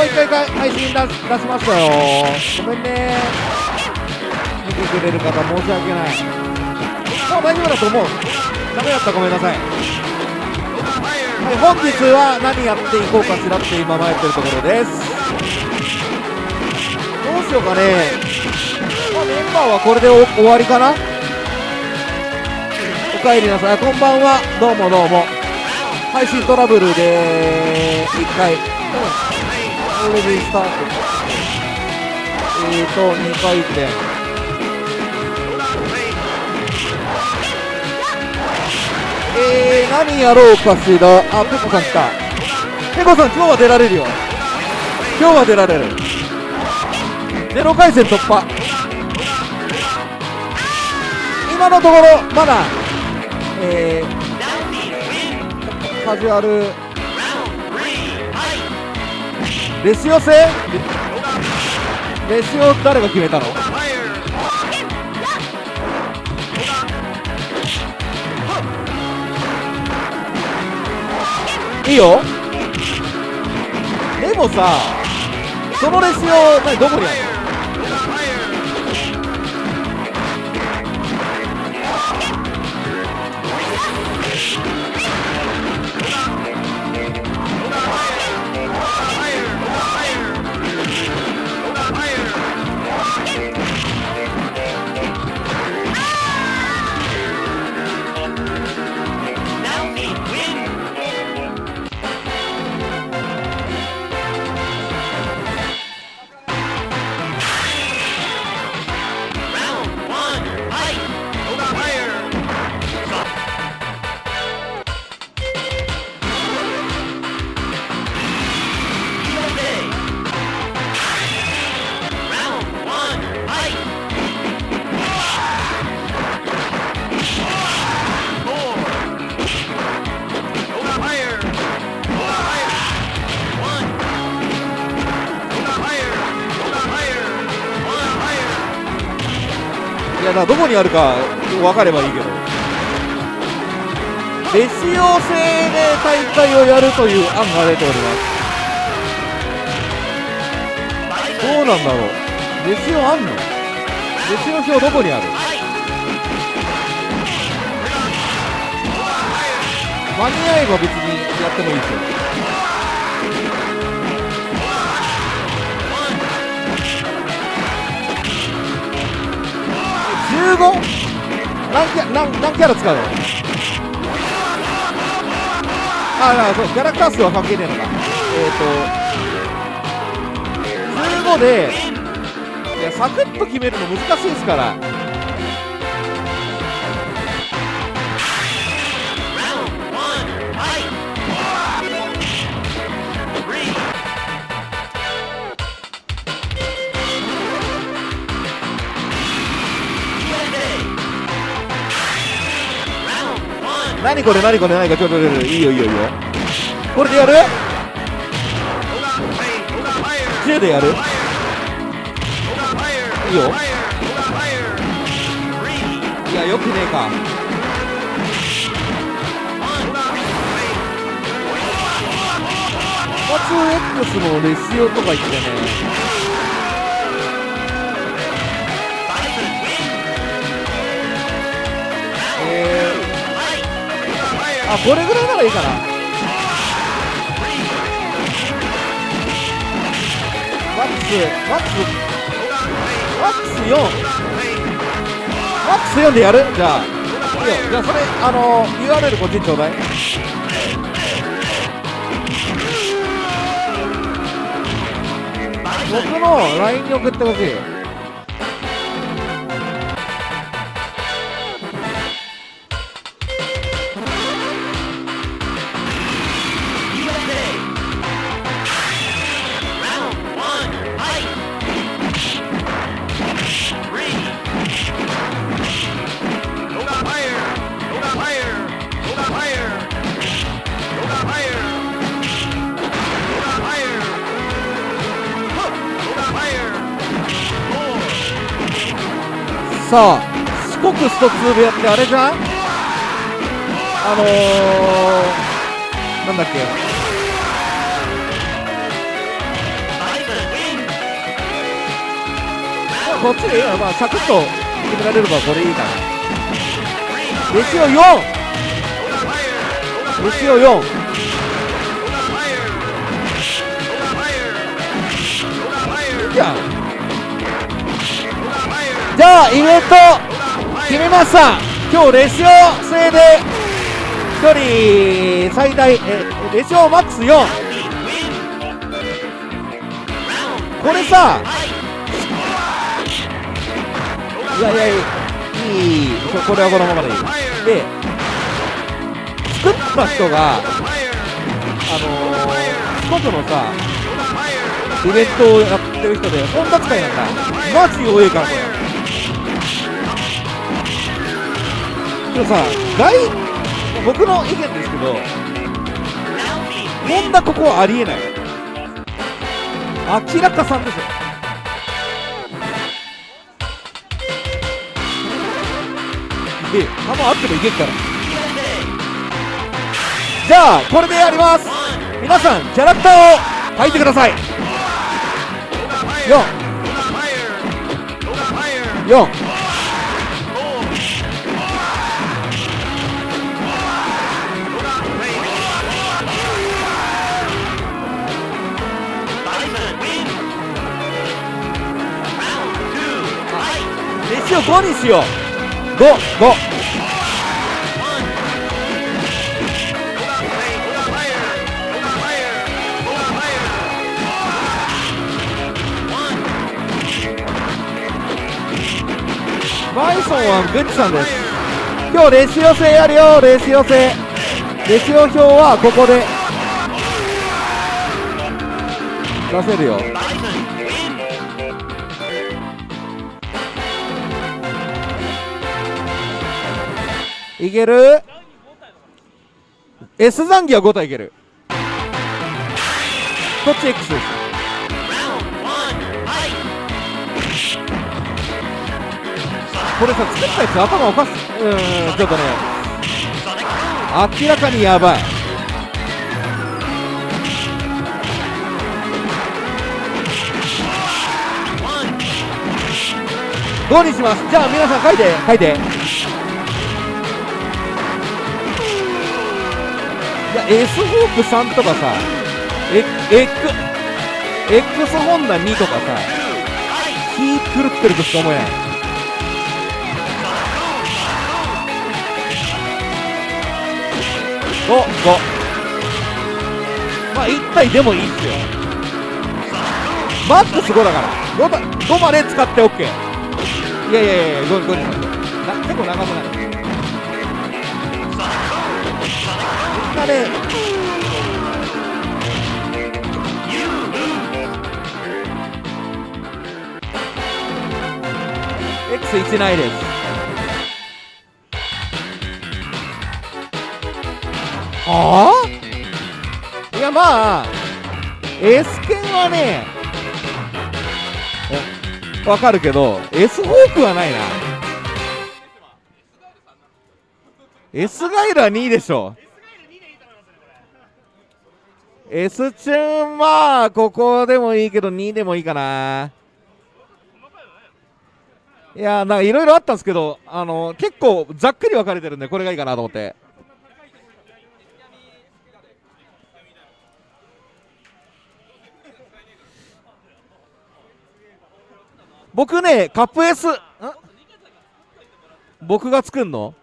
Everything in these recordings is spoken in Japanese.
う一回配信出しましたよ。ごめんね。見てくれる方申し訳ない。もう大丈夫だと思う。ダメだったごめんなさい。はい、本日は何やっていこうかしらって今迷ってるところです。どうしようかね、まあ、メンバーはこれで終わりかな。おかえりなさい。こんばんは。どうもどうも。配信トラブルで1回、うん、 already start えーと2回転えー、何やろうかしら。あペコさん来た。ペコさん今日は出られるよ。今日は出られる。ゼロ回戦突破。今のところまだえー、カジュアルレシオ戦レシオ誰が決めたの？いいよ。でもさそのレシオ何どこにあるの？いやだどこにあるか分かればいいけど。レシオ制で大会をやるという案が出ております。どうなんだろう。レシオあんの？レシオ表どこにある？間に合えば別にやってもいいですよ。15? 何キャ何何キャラ使うの？ああそうキャラクター数は関係ねえのか。えっ、ー、と15でいやサクッと決めるの難しいですから。何これ何これ何かちょっといいよいいよいいよ。これでやる ?J でやる？いいよ。いやよくねえか。2 X のレシオとか言ってね。あこれぐらいならいいかな。マックスマックスマックス4マックス4でやる？じゃあいいよ。じゃあそれあの URL こっちにちょうだい。僕の LINE に送ってほしい。さあ四国スト2部屋ってあれじゃん？あのー、なんだっけ？こっちで、まあ、サクッと決められればこれいいかな月曜 4! 月曜 4! いやじゃあイベント決めました今日レシオ制で1人最大えレシオマックス4これさいやいやいいいここれはこのままでいい。で作った人があのー、四国のさイベントをやってる人で本田使いなんだマジ弱いからこれ。でもさ外僕の意見ですけど本田ここはありえない。明らかさんですよ。え球あってもいけるから。じゃあこれでやります。皆さんキャラクターを書いてください。5にしよ。う55バイソンはグッチさんです。今日レシオ制やるよレシオ制レシオ表はここで。出せるよ。いける？S 残機は5体いける。こっち X です。これさ作ったやつ頭おかしうんちょっとね。明らかにやばい。5にします？じゃあ皆さん書いて書いて。いや S ホープ3とかさエエック X ホンダ2とかさ気狂ってるとしか思えない5 5まあ1体でもいいっすよ。マックス5だから。5, 5まで使って OK いやいやいや5 5にしましょうな結構長くない？みんなね X1 ないです。はあいやまあ S 剣はねわかるけど S ホークはないな S ガイルは2位でしょ。S チューンまあここでもいいけど2でもいいかな。いやなんかいろいろあったんですけどあの結構ざっくり分かれてるんでこれがいいかなと思って。僕ねカップ S 僕が作んの？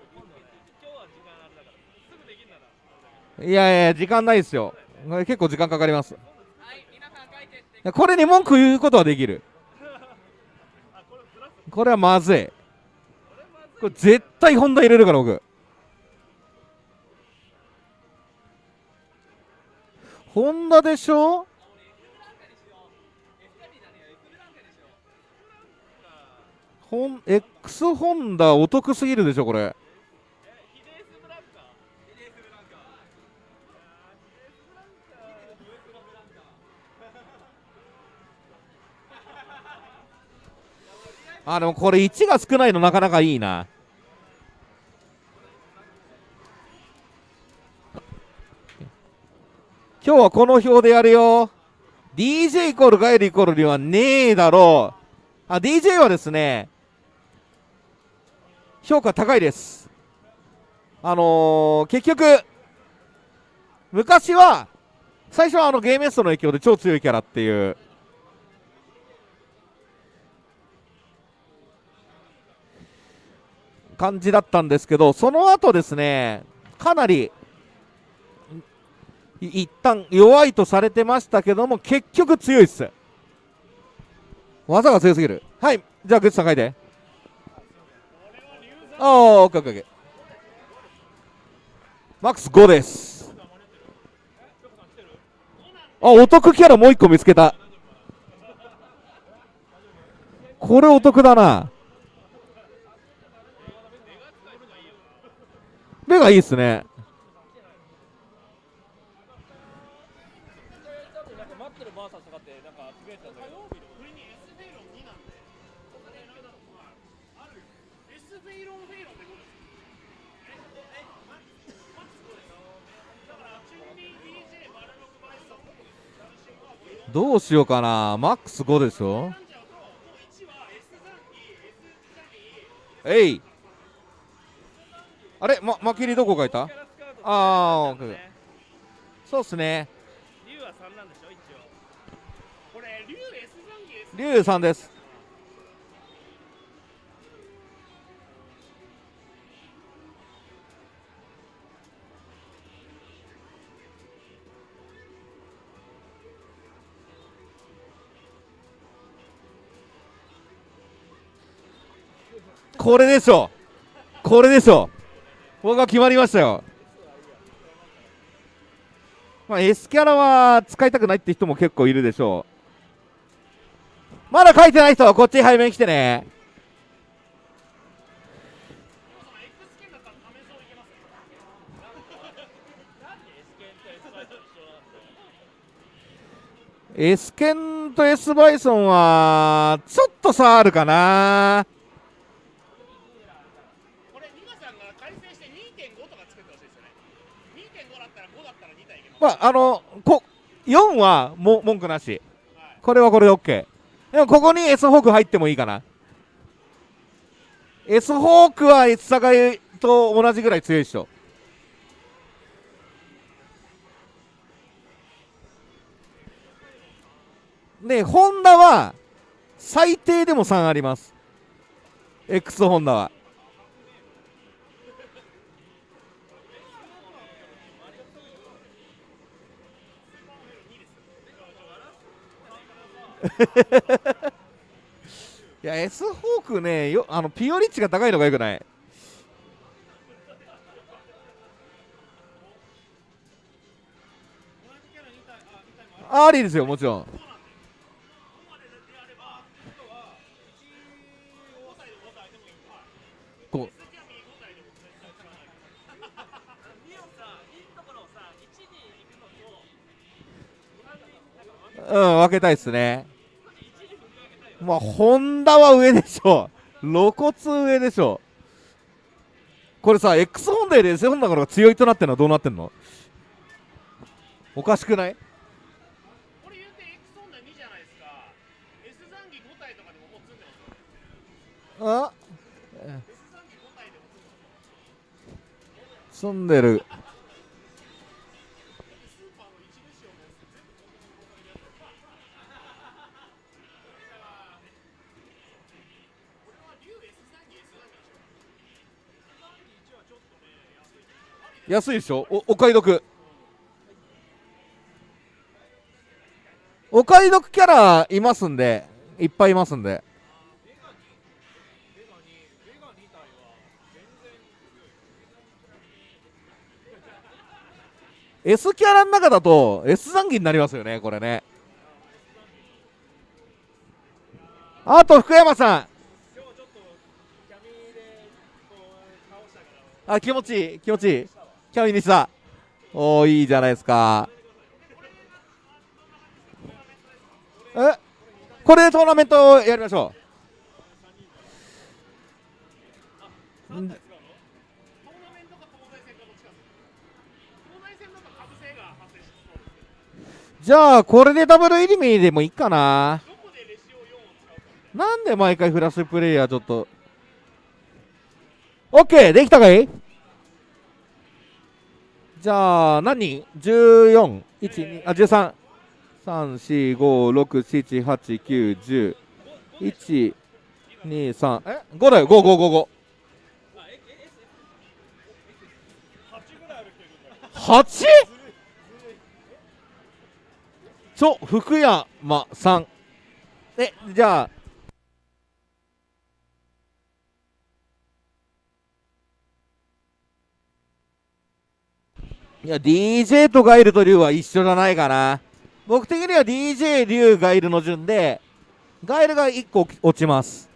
いやいや時間ないですよ。結構時間かかります。これに文句言うことはできる。これはまずい。これ絶対ホンダ入れるから僕。ホンダでしょ？ホン X ホンダお得すぎるでしょこれ。あでもこれ1が少ないのなかなかいいな。今日はこの表でやるよ。DJ イコールガイルイコールにはねえだろう。あ DJ はですね評価高いです。あのー、結局昔は最初はあのゲームエストの影響で超強いキャラっていう感じだったんですけどその後ですねかなり一旦弱いとされてましたけども結局強いっす。技が強すぎる。はい。じゃあグッズさん書いて。ああオッケーオッケーオッケー。マックス5です。あお得キャラもう一個見つけた。これお得だな目がいいっすね。どうしようかな。マックス5でしょえい。あれままきりどこ書いた？ああそうっすね。竜は3なんでしょ一応これ竜 S 竜3ですこれでしょこれでしょ僕は決まりましたよ。まあ S キャラは使いたくないって人も結構いるでしょう。まだ書いてない人はこっち背面来てね。エスケンと S バイソンはちょっと差あるかな。まあ、あの、こ4はも文句なし。これはこれで OK。でもここに S ホーク入ってもいいかな。S ホークは S サガイと同じぐらい強いでしょ。で、ホンダは最低でも3あります。X ホンダは。いや S ホークねよあのピオリッチが高いのがよくない？ありですよもちろん。う。ん分けたいですね。まあ、ホンダは上でしょう。露骨上でしょう。これさ、X ホンダより S ホンダが強いとなってるのはどうなってんの？おかしくない？これ言うて X ホンダ2じゃないですか。S 残機5体とかでももう積んでますあ？S 残機5体でも積んでる。安いでしょ？おお買い得。お買い得キャラいますんでいっぱいいますんで。エ S キャラの中だと S 残機になりますよねこれね。あと福山さん。あ気持ちいい気持ちいい。キャミニさん。おーいいじゃないですか。え？これでトーナメントやりましょう。じゃあこれでダブルエリミでもいいかな。なんで毎回フラッシュプレイヤーちょっと。オッケーできたかい？じゃあ、何？人 ?14、1、2、あ、13。3、4、5、6、7、8、9、10。1、2、3。え ?5 だよ、5、5、5、5。8? ちょ、福山さん。え、じゃあ、いや、DJ とガイルとリュウは一緒じゃないかな。僕的には DJ、リュウ、ガイルの順で、ガイルが1個落ちます。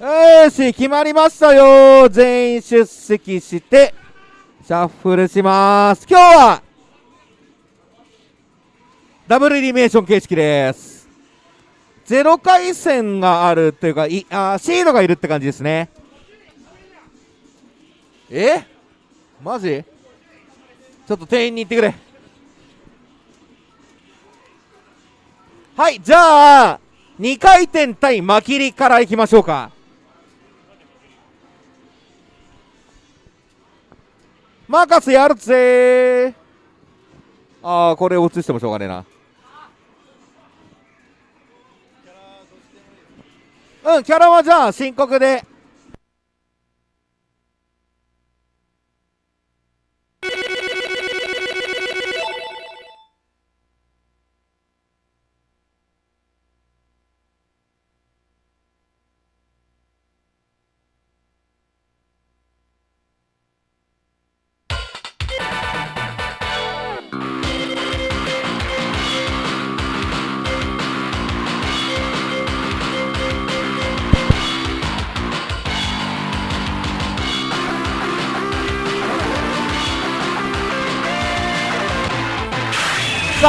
よし、決まりましたよ。全員出席して、シャッフルします。今日は、ダブルリミネーション形式です。0回戦があるというか、いあシードがいるって感じですね。え？マジ？ちょっと店員に行ってくれ。はい、じゃあ、2回転対マキリからいきましょうか。任せやるぜ。ああこれを映してもしょうがねえな。うんキャラはじゃあ深刻で。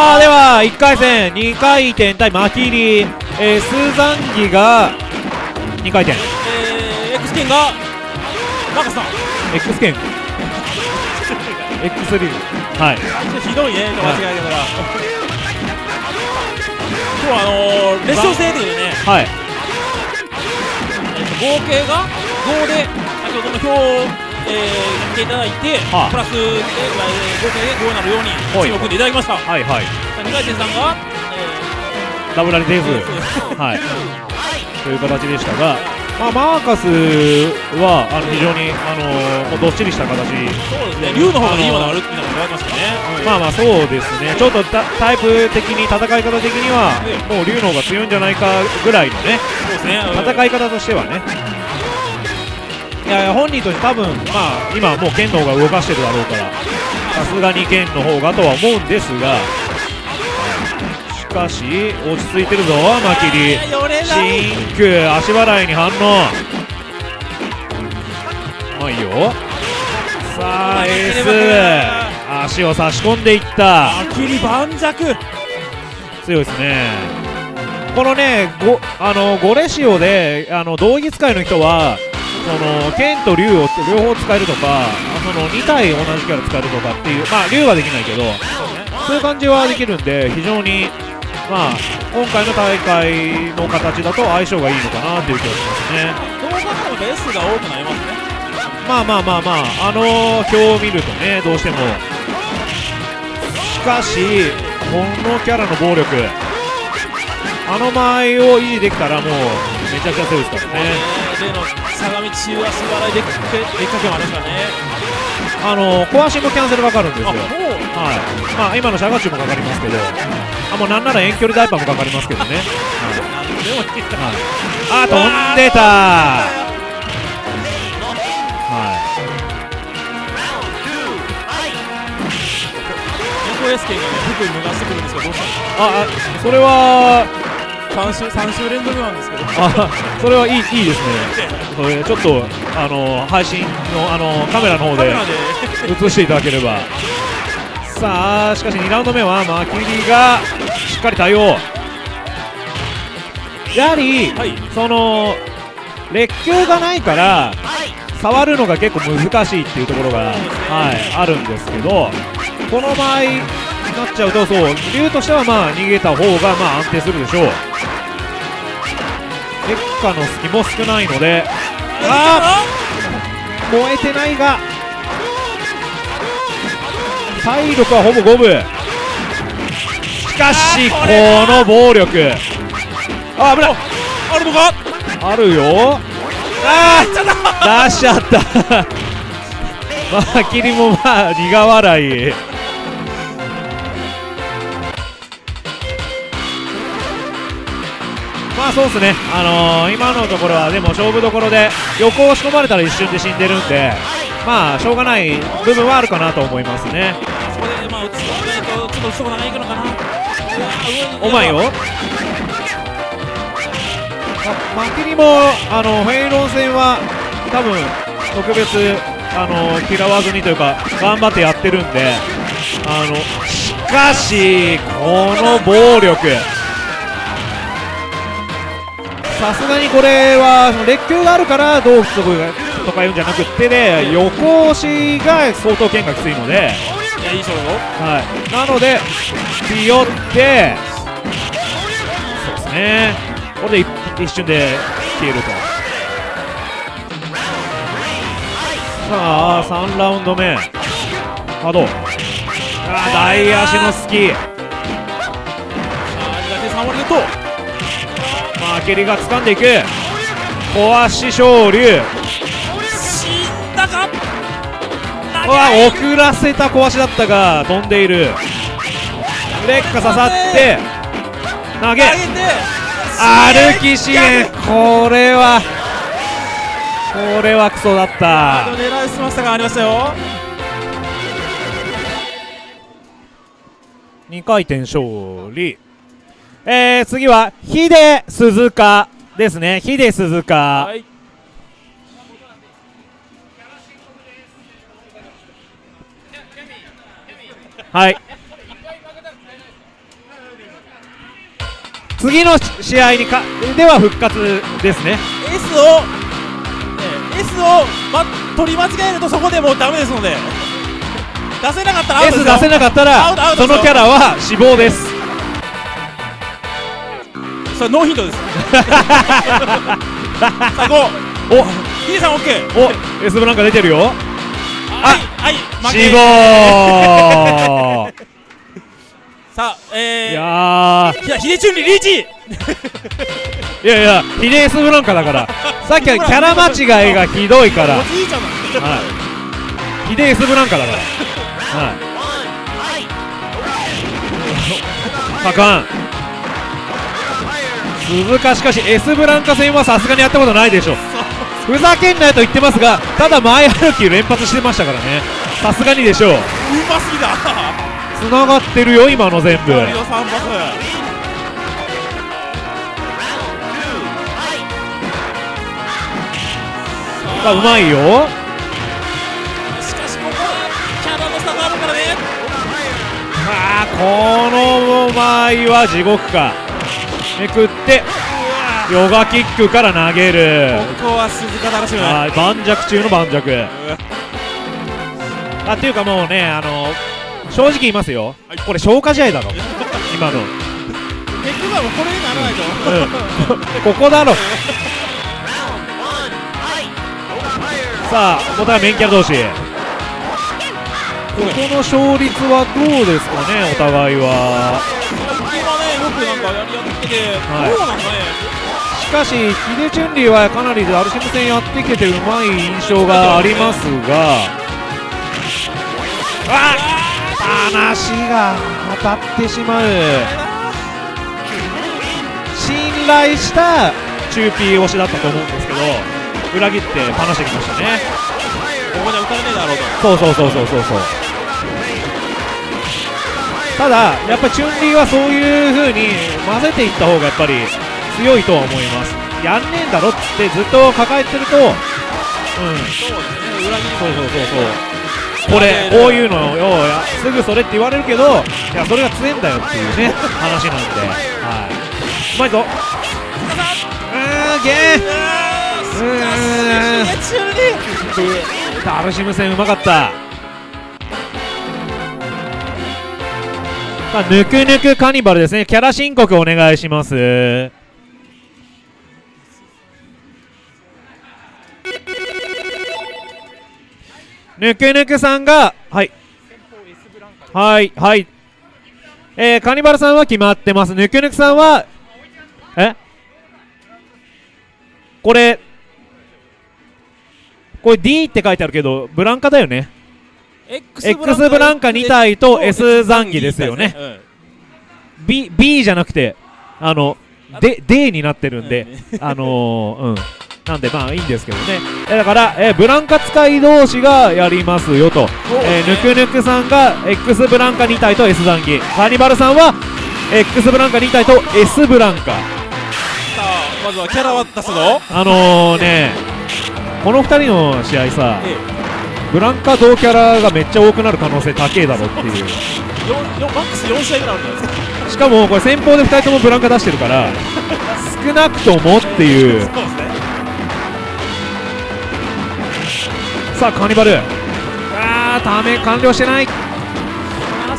さあでは1回戦2回転対マキリ、えー、スーザンギが2回転。えー、X 剣がマカさん。X 剣 X リー。グはい。ひどいね間違いだから、今日はあのー、列車制でね、はい。えーと合計が5で先ほどの表を、えー、見ていただいて、はあプラスで、えー合計で5になるようにはい。チームを組んでいただきました、はいはい。2回戦さんが、ダブラリテーえズはい。という形でしたがまあマーカスはあの非常にあのもうどっしりした形。そうですね。竜の方がいいものあるっていうのが言われましたね、まあまあそうですね。ちょっとタタイプ的に戦い方的にはもう竜の方が強いんじゃないかぐらいのね。そうですね。戦い方としてはね。いやいや本人として多分まあ今もう剣の方が動かしてるだろうからさすがに剣の方がとは思うんですがしかし落ち着いてるぞマキリ。シンク足払いに反応。まあいいよ。さあエース。足を差し込んでいった。あきり盤石。強いですね。このねごあのゴレシオであの道着使いの人はその剣と竜を両方使えるとかその2体同じキャラ使えるとかっていうまあ竜はできないけどそういう感じはできるんで非常にまあ今回の大会の形だと相性がいいのかなっていう気がしますね。どう考えても S が多くなりますね。まあまあまあまああの表を見るとねどうしても。しかしこのキャラの暴力。あの間合いを維持できたらもうめちゃくちゃ強いですからね。例の相模中足払いででっかけもありますからねあのコアシンもキャンセルかかるんですよ。はいまあ今のシャガチュもかかりますけどあもうなんなら遠距離ダイパーもかかりますけど。ね、はいあ飛んでた。はい。猫 S 剣がね服脱がしてくるんですけどどうしたああそれはの3週三週連続なんですけど。あそれはいいいいですね。それちょっとあの配信のあのカメラの方で映していただければ。さあしかし2ラウンド目はマキリがしっかり対応。やはり、はい。その列球がないから触るのが結構難しいっていうところが、はい、あるんですけどこの場合になっちゃうとそう竜としてはまあ逃げた方がまあ安定するでしょうの隙も少ないのであー。燃えてないが体力はほぼ五分。しかしこの暴力。あ危ない。あるのか？あるよ。あー出しちゃった。まあキリもまあ苦笑いまあそうですね、あのー、今のところはでも勝負どころで横押し込まれたら一瞬で死んでるんでまあしょうがない部分はあるかなと思いますね。そこでまあ打つとちょっと打つとこ長いくのかな。お前よまマキリもあのフェイロン戦は多分特別あの嫌わずにというか頑張ってやってるんであのしかしこの暴力さすがにこれはその劣球があるからどうとかとか言うんじゃなくってで横押しが相当剣がきついので、いやいい勝負。よはい、なのでピヨってそうですね。これで一一瞬で消えると。さあ3ラウンド目。波動あー大足のスキーさあ苦手3割ゲッあ蹴りが掴んでいく。壊し昇竜死んだか？うわ遅らせた壊しだったが飛んでいる。劣化刺さって投げ。歩き支援。これはこれはクソだった。狙いすましたがありましたよ。2回転勝利えー、次はヒデ鈴鹿ですね。ヒデ鈴鹿。はい。はい。次の試合にかでは復活ですね。S を、えー S を、ま、取り間違えるとそこでもうダメですので。出せなかったらアウト S ですよ。出せなかったらそのキャラは死亡ですそれノーヒントです。最後お。ヒデさん OK お S ブランカ出てるよ。はいはい負け。さあえー。いやー。いやヒデチュンリリーチ。いやいやヒデ S ブランカだから。さっきはキャラ間違いがひどいから。おじいちゃんなんですよ。はい。ヒデ S ブランカだから。はい。パカン鈴鹿しかし S ブランカ戦はさすがにやったことないでしょふざけんなよと言ってますがただ前歩き連発してましたからね。さすがにでしょう。うますぎだ。つながってるよ今の全部。森の3パあうまいよ。スしかしここはキャラの差があるからね。あーこの場合は地獄かめくってヨガキックから投げる。ここは鈴鹿楽しむはい盤石中の盤石。あっていうかもうねあの正直言いますよ、はい。これ消化試合だろ。今の、結局はもうこれにならないと。うん、ここだろ。さあお互いメンキャラ同士。ここの勝率はどうですかねお互いはなんかやり合ってて、はい。どうなんだねしかしヒデチュンリーはかなりアルシム戦やってきててうまい印象がありますが。あ話が当たってしまう。信頼したチューピー推しだったと思うんですけど裏切って話してきましたね。ここでは打たれねえだろうと。そうそうそうそうそうそうただやっぱりチュンリーはそういう風に混ぜていった方がやっぱり強いとは思います。やんねえんだろっつってずっと抱えてるとうん。そうですね裏切りそうそうそう。そうこれこういうのよやすぐそれって言われるけどいやそれが強えんだよっていうね話なんで。はい。うまいぞ。うーんゲー。うーん。ダルシム戦うまかったさあぬくぬくカニバルですね。キャラ申告お願いします。ぬくぬくさんがはい。はいはい。えー、カニバルさんは決まってます。ぬくぬくさんはえ？これこれ D って書いてあるけどブランカだよね。X X ブランカ2体と S 残機ですよね。うん B, B じゃなくてあので D になってるんで、うん。あのー、うん。なんでまあいいんですけどね。えだから、えーブランカ使い同士がやりますよと、えーぬくぬくさんが X ブランカ2体と S 残機カーニバルさんは X ブランカ2体と S ブランカ。さあまずはキャラは出すぞ。あのーねこの2人の試合さえブランカ同キャラがめっちゃ多くなる可能性高えだろっていう。マックス4試合ぐらいあるんじゃないですかしかもこれ先方で2人ともブランカ出してるから少なくともっていう。ねさあカーニバル。あーため完了してない。ス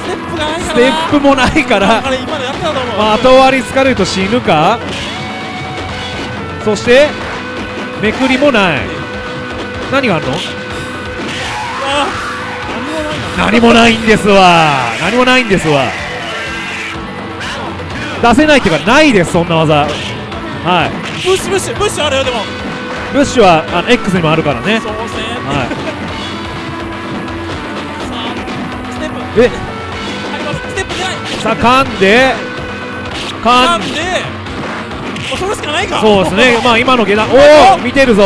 テップがないから。なステップもないからまあ後割り疲れると死ぬか。そしてめくりもない。何があるの？何もないんですわ。何もないんですわ。出せないっていうかないですそんな技。はい。プッシュプッシュプッシュあるよでも。ブッシュはあの X にもあるからね。そうですね。はさあステップ。いえ？あります。ステップ出ない。さあ噛んで。噛んで。それしかないか。そうですね。まあ今の下段。おお見てるぞ。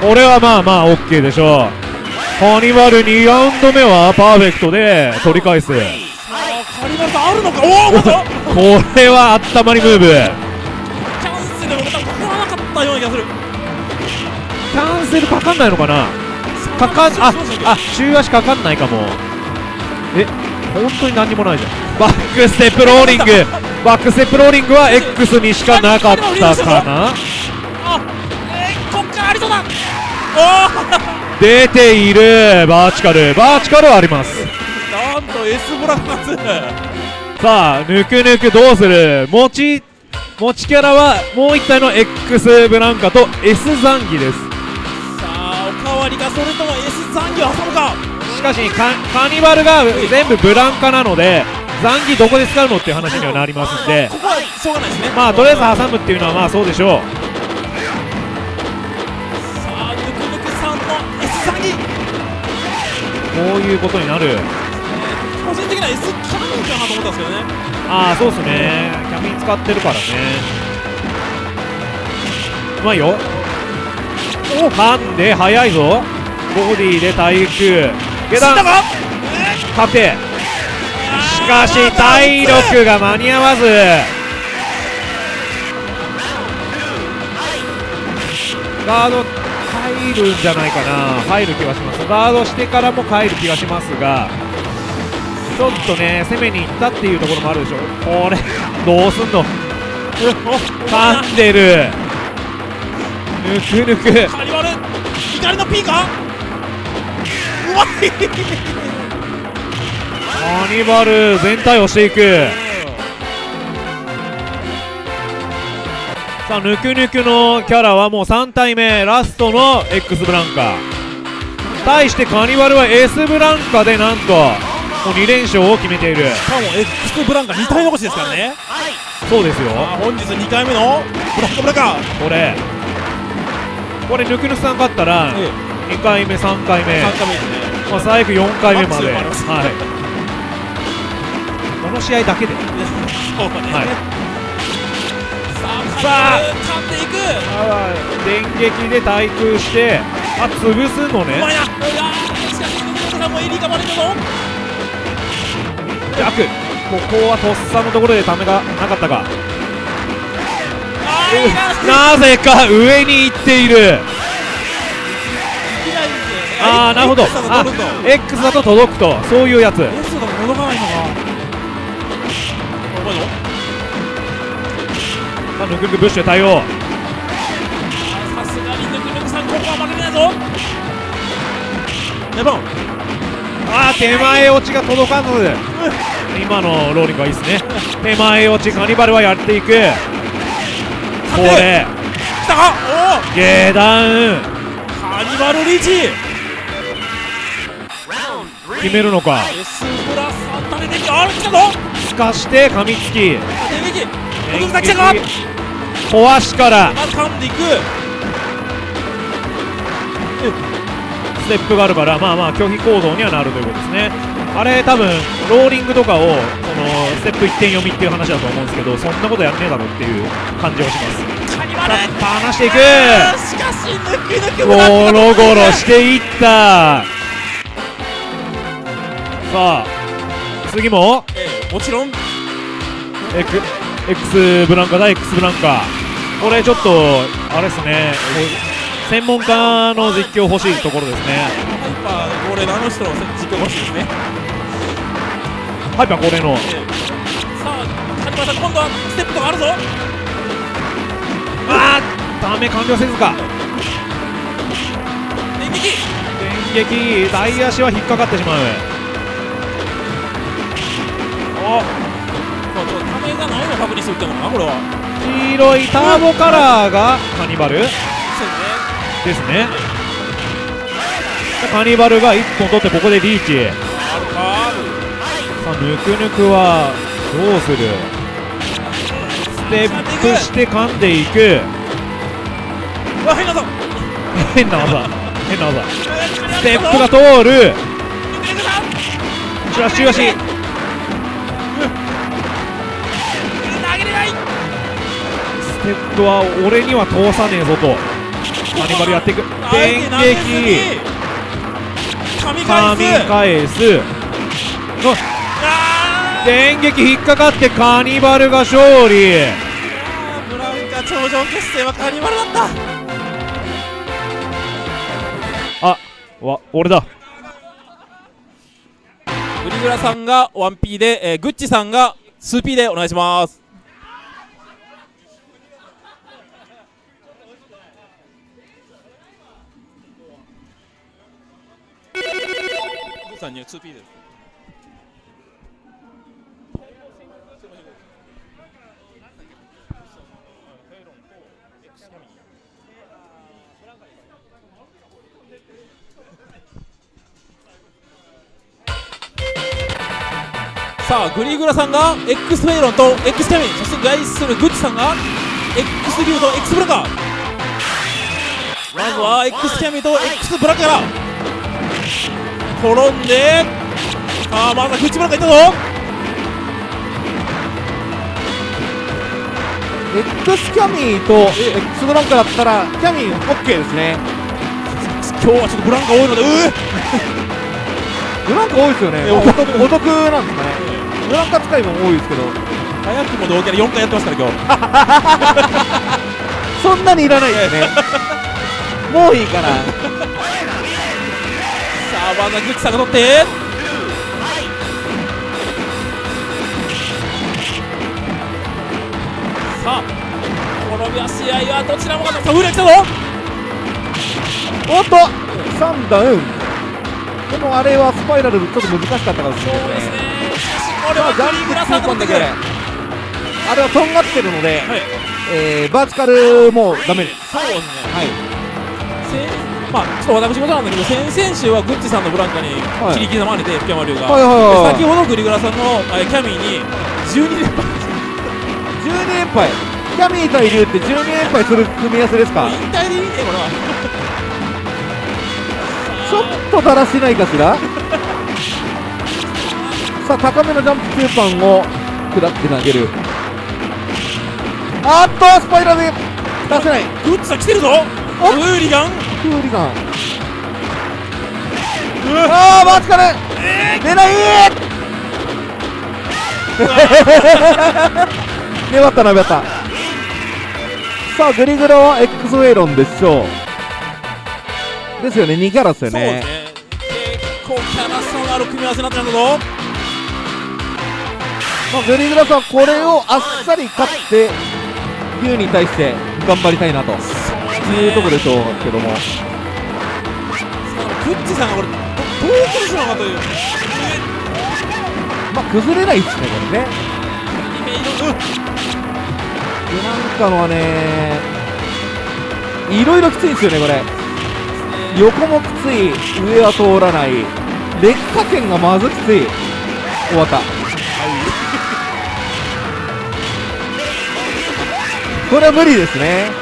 これはまあまあ OK でしょうカニバル2ラウンド目はパーフェクトで取り返すさあカリバルさんあるのかおおこれはあったまりムーブキャンセルもまたかからなかったような気がするキャンセルかかんないのかなかかんああ中足かかんないかもえ本当に何にもないじゃんバックステップローリングバックステップローリングは X にしかなかったかなあえ、こっからありそうだおお出ている。バーチカル。バーチカルはあります。おなんと S ブラック2さあぬくぬくどうする？持ち持ちキャラはもう一体の X ブランカと S ザンギです。さあおかわりがそれとも S 残業挟むか。しかしカカニバルが全部ブランカなのでザンギどこで使うのっていう話にはなりますんで。ここはしょうがないですね。まあとりあえず挟むっていうのはまあそうでしょうの S 残業こういうことになる。個人的には S キャノンかなと思ったんですけどね。ああそうっすね。キャミン使ってるからね。うまいよ。お噛んで速いぞ。ボディで対空。下段。確定しかし体力が間に合わず。ガード入るんじゃないかな。入る気がします。ガードしてからも帰る気がしますがちょっとね攻めに行ったっていうところもあるでしょ。これどうすんの？噛んでる。ぬくぬく。カリバル怒りの P かうまい。カニバル全体をしていくさあぬくぬくのキャラはもう3体目ラストの X ブランカ対してカニバルは S ブランカでなんともう2連勝を決めている。しかも X ブランカ2体残しですからね。そうですよ。あ本日2回目のブランカブランカこれ。これぬくぬくさん勝ったらえ2回目3回目、3回目ですね。まあ、最後4回目まで。はい。この試合だけで。そうね、はいさあ。電撃で対空してあ潰すのね。うまいな。うわーしかしヌクヌクさんもエリーがバレたぞ逆ここはとっさのところでためがなかったか。なぜか上に行っている。ああなるほど。X だとあ X だと届くとそういうやつ。S だと届かないのかさあぬくぬくブッシュで対応さすがにヌクヌクさんここは負けてないぞ。レバン。あー手前落ちが届かず。今のローリングはいいですね。手前落ちカニバルはやっていく。これ来た。かお下段。おカニバルリーチ決めるのか。ブラスたね電気あれ来たぞすかして噛みつき電撃ヌクヌクさん来たか壊しから。んでいく。ステップがあるからまあまあ拒否行動にはなるということですね。あれ多分ローリングとかをそのステップ1点読みっていう話だと思うんですけどそんなことやんねえだろっていう感じはします。離していく。しかしヌクヌクゴロゴロしていった。さあ次も。えーもちろん。X, X ブランカだ X ブランカ。これちょっとあれですね。専門家の実況欲しいところですね。ハイパー恒例のあの人の実況欲しいですね。ハイパー恒例の。えーさあカニバルさん今度はステップとかあるぞ。あーダメ完了せずか。電撃。電撃大足は引っかかってしまう。おまあちょっとためがないのを確認するってのかなこれは。黄色いターボカラーがカニバル。そうですね。カニバルが1本取ってここでリーチ。さあぬくぬくはどうする？ステップして噛んでいく。変なぞ変な技。変な技。スステップが通る。しかししかしテップは俺には通さねえぞと。カニバルやっていく。電撃。に神神返す。返す電撃引っかかってカニバルが勝利。ブラウンカ頂上決戦はカニバルだった。あわ俺だ。グリグラさんが 1P で、えー、グッチさんが 2P でお願いしますッチさんに 2P ですさあグリーグラさんが X フェイロンと X キャミンそして外出するグッチさんが X リュウと X ブラカーまずは X キャミンと X ブラカーから転んでさあまずはグッチブラカーいったぞ。X キャミーと X ブランカだったらキャミー OK ですね。今日はちょっとブランカー多いのでうーブランカ多いですよね。えお得。お得なんですかね。ブランカ使いも多いですけど。早くも同キャラ4回やってますから今日。そんなにいらないですね。もういいかなさあまずはグッチさんが取って。さあこの試合はどちらもがさあフレ来たぞ。おっと3ダウンでもあれはスパイラルちょっと難しかったかもしれないですね。んが取ってくる。あれはとんがってるので、はい。えーバーチカルもダメです。そうですね。はい。先まあちょっと私事なんだけど先々週はグッチさんのブランカにはい。切り刻まれて福山龍が、はい先ほどグリグラさんのえーキャミーに12連敗。12連敗。キャミー対竜って12連敗する組み合わせですか？引退でいいねこれは。ちょっとだらしないかしら？さあ高めのジャンプ中パンを下って投げる。あっとスパイラル。で出せない。グッチさん来てるぞ。おウーリガンクーリガンああバーチカル出ない粘ったな粘った。さあグリグラは X ウェイロンでしょう。ですよね2キャラですよそうね。ね結構キャラ差のある組み合わせになってるんだぞ。まあ、グリグラさんこれをあっさり勝って竜に対して頑張りたいなというところでしょうけども。グッチさんがこれどどう崩すのかという。まあ崩れないですねこれね。でなんかのはねいろいろきついんですよねこれ。横もきつい上は通らない。劣化圏がまずきつい。終わったこれは無理ですね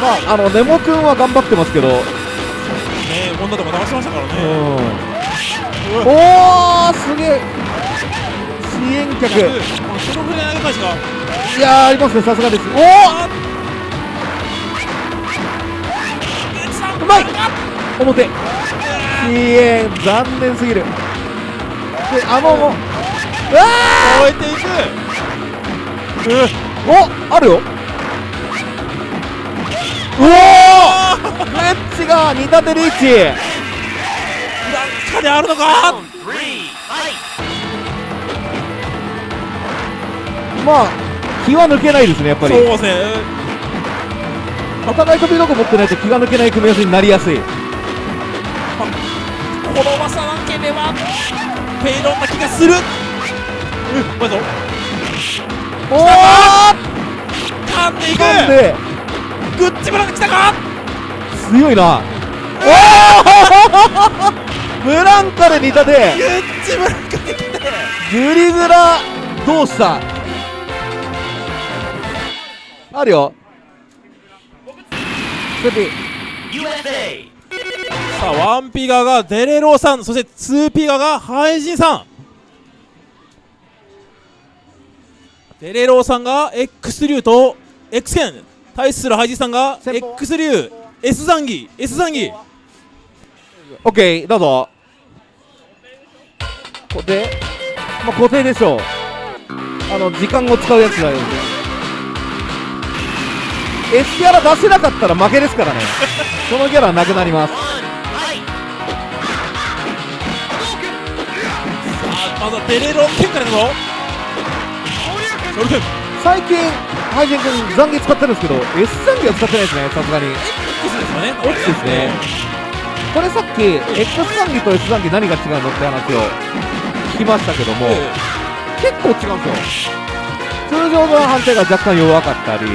まああのネモ君は頑張ってますけど。ねホンダとか騙しましたからうん。ねおーすげえ。支援客。そのぐらい投げ返しが。いやーありますねさすがです。おあおうまい表支援残念すぎるであのもうわ超えていくーおあるようおー! グレッチが似たてリーチ。なんかであるのか?まあ気は抜けないですねやっぱり。そうですね。お互い飛び道具持ってないと気が抜けない組み合わせになりやすい。転ばさなければフェイロンな気がする。うんまずおお噛んでいくグッチブラが来たか？強いな。おおブランカで似たてグッチブラが来て。グリグラどうしたあるよ。スピさあワンピガがデレローさんそしてツーピガがハイジンさん。デレローさんが X 流と X 剣対するハイジンさんが X 流 S 残儀 S 残儀。オッケーどうぞ。固定。まあ固定でしょう。あの時間を使うやつだよ。ね S キャラ出せなかったら負けですからね。そのキャラはなくなります。さあまずはデレロー剣からいくぞ最近ハイジン君ザンギ使ってるんですけど S 残儀は使ってないですねさすがに。X ですよね。X ですね。これさっき X 残儀と S 残儀何が違うのって話を聞きましたけども、え結構違うんですよ。通常の判定が若干弱かったりい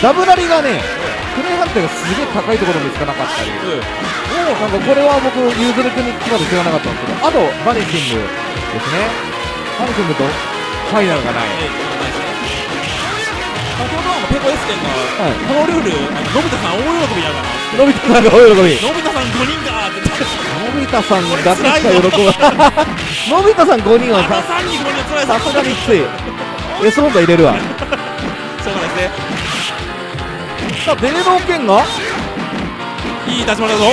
ダブラリがねプレイ判定がすげえ高いところにしかなかったり。ええ。なんかこれは僕ユーズル君に聞くまで知らなかったんですけどあとバニシングですね。バニシングとファイナルがない。ええ先ほどのペコ S 剣がはい。このルールあののび太さん大喜びやから。のび太さんが大喜び。のび太さん5人かって言って。のび太さんだけしか喜ぶのび太さん5人はさ3人5人は辛いさすがにきつい。S ホンダ入れるわ。そうなんですねさあデレロー剣がいい出し物だぞ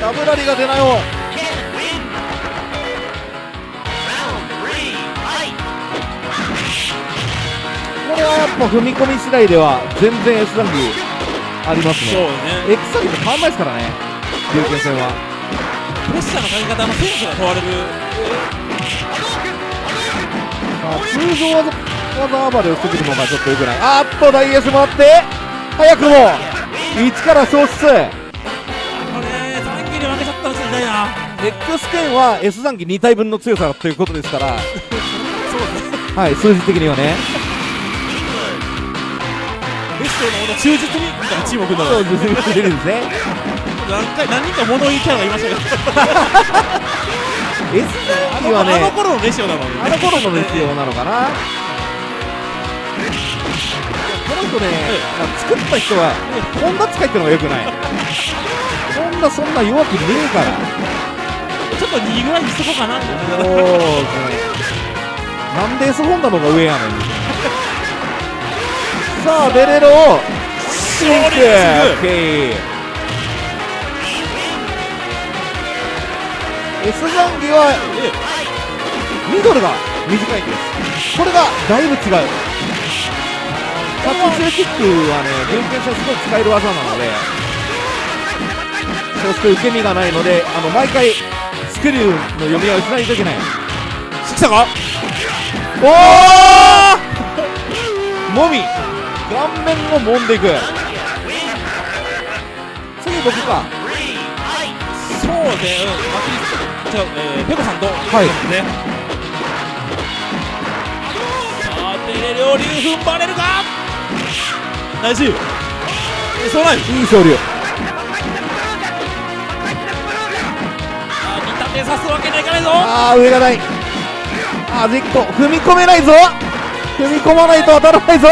ダブラリが出ないよこれはやっぱ踏み込み次第では全然 S 残儀ありますそうね。X 残儀と変わんないですからね。龍拳戦は。プレッシャーのかけ方のセンスが問われるさあ通常技技暴れをしてくる。のがちょっとよくないあーっと大 S 回って早くも1から消失これ残機に負けちゃったのちょっと痛いな X 剣は S 残機2体分の強さということですからそうですねはい数字的にはねベストのほど忠実にみたいなチームを組んだのそうですね。ですね。何回何人か物言いキャラがいましたけど。S あ残機はねのあの頃のレシオなのにあの頃のですよなのかな。この人ね、まあ作った人はホンダ使いってのがよくない。ホンダそんな弱くねえから。ちょっと2ぐらいにしとこうかな。っておおなんで S ホンダの方が上やねんさあデレロシンクオ勝利ッケー S 残機はミドルが短いんです。これがだいぶ違う。タッチシューキックはね準決勝すごい使える技なのでそして受け身がないのであの毎回スクリューの読み合いをしないといけない。来たか？おお もみ顔面を揉んでいく。次僕か。そうねうんマキリス違う、えー、ペコさんと。はい。ね。さあデレ両流踏ん張れるか？大事えそうないいい勝利あ見立てさすわけにはいかないぞ。ああ上がない。あーじっこ踏み込めないぞ。踏み込まないと当たらないぞ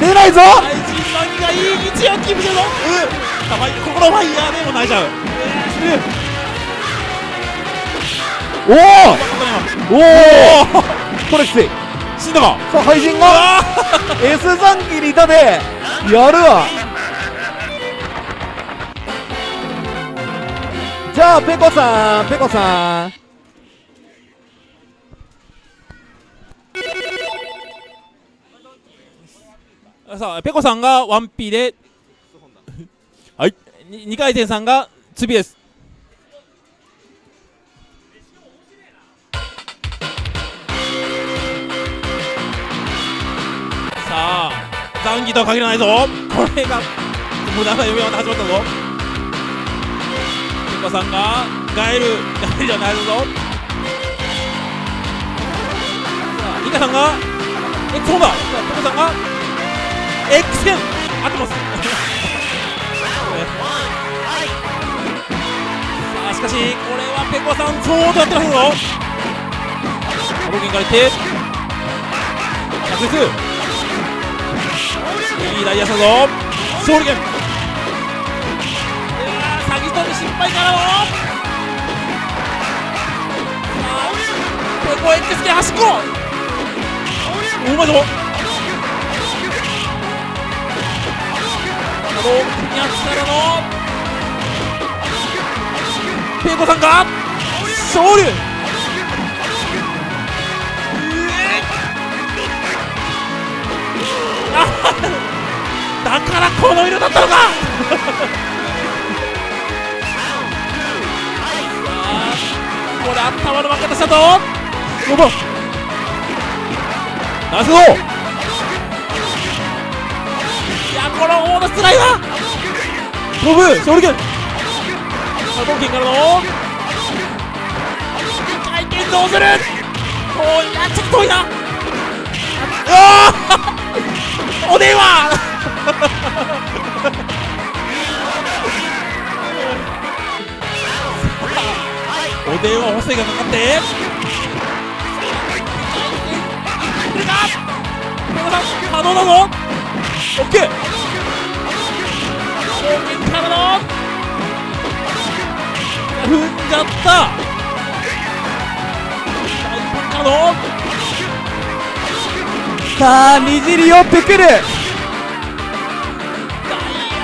出ないぞ。大臣がいい位置をキープしてるぞ。うんたまに心ファイヤーでも泣いちゃう。おおおおこれきつい死んだか。さあ配信が。S 残機にいたでやるわ。じゃあペコさんペコさんさあペコさんが 1P で。はい。2回転さんが 2P です。さあ残機とは限らないぞ。これが無駄な読みまで始まったぞ。ペコさんがガエルガエルじゃないぞ。さあニカさんがホンダさあペコさんが X 剣合ってますさ あしかしこれはペコさん相当やってますぞ波動拳からいって。着実いいダイヤさぞ。勝利権うわー詐欺飛び失敗からのさあペコエクス系端っこう。まいぞあのやつからのペコさんが勝利だからこの色だったのかさあこれ頭の負けとしたぞロボナイスゴーこのオードスライダー。飛ぶ勝利権。波動拳からの。回転どうする。おいやちょっと遠いな。ああお電話。お電話補正がかかって。来るか？可能だぞ。オッケー。正面からの踏んじゃった。大パンからのさあにじり寄ってくる。大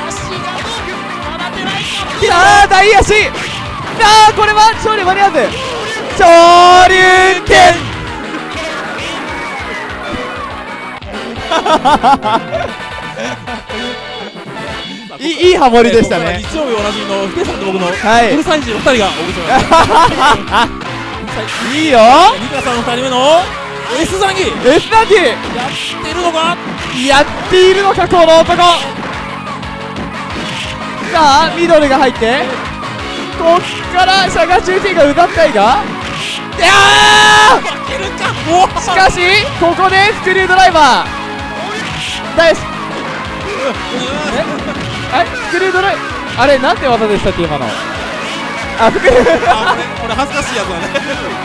足がまだ出ないかさあ大足さあこれは勝利間に合わず。昇竜拳 いいいいハモリでしたね。日曜日おなじみのヒデさんと僕のはい。フルサイズの2人がお送りしてます いいよ。リカさんの2人目の S ザンギ。や S ナギ。ってるのか？やっているのかこの男。さあミドルが入って。こっからシャガ中 T が奪ったいがいやしかしここでスクリュードライバー。大好きえスクリュードライあれなんて技でしたっけ今の？あスクリューあこれこれ恥ずかしいやつだね。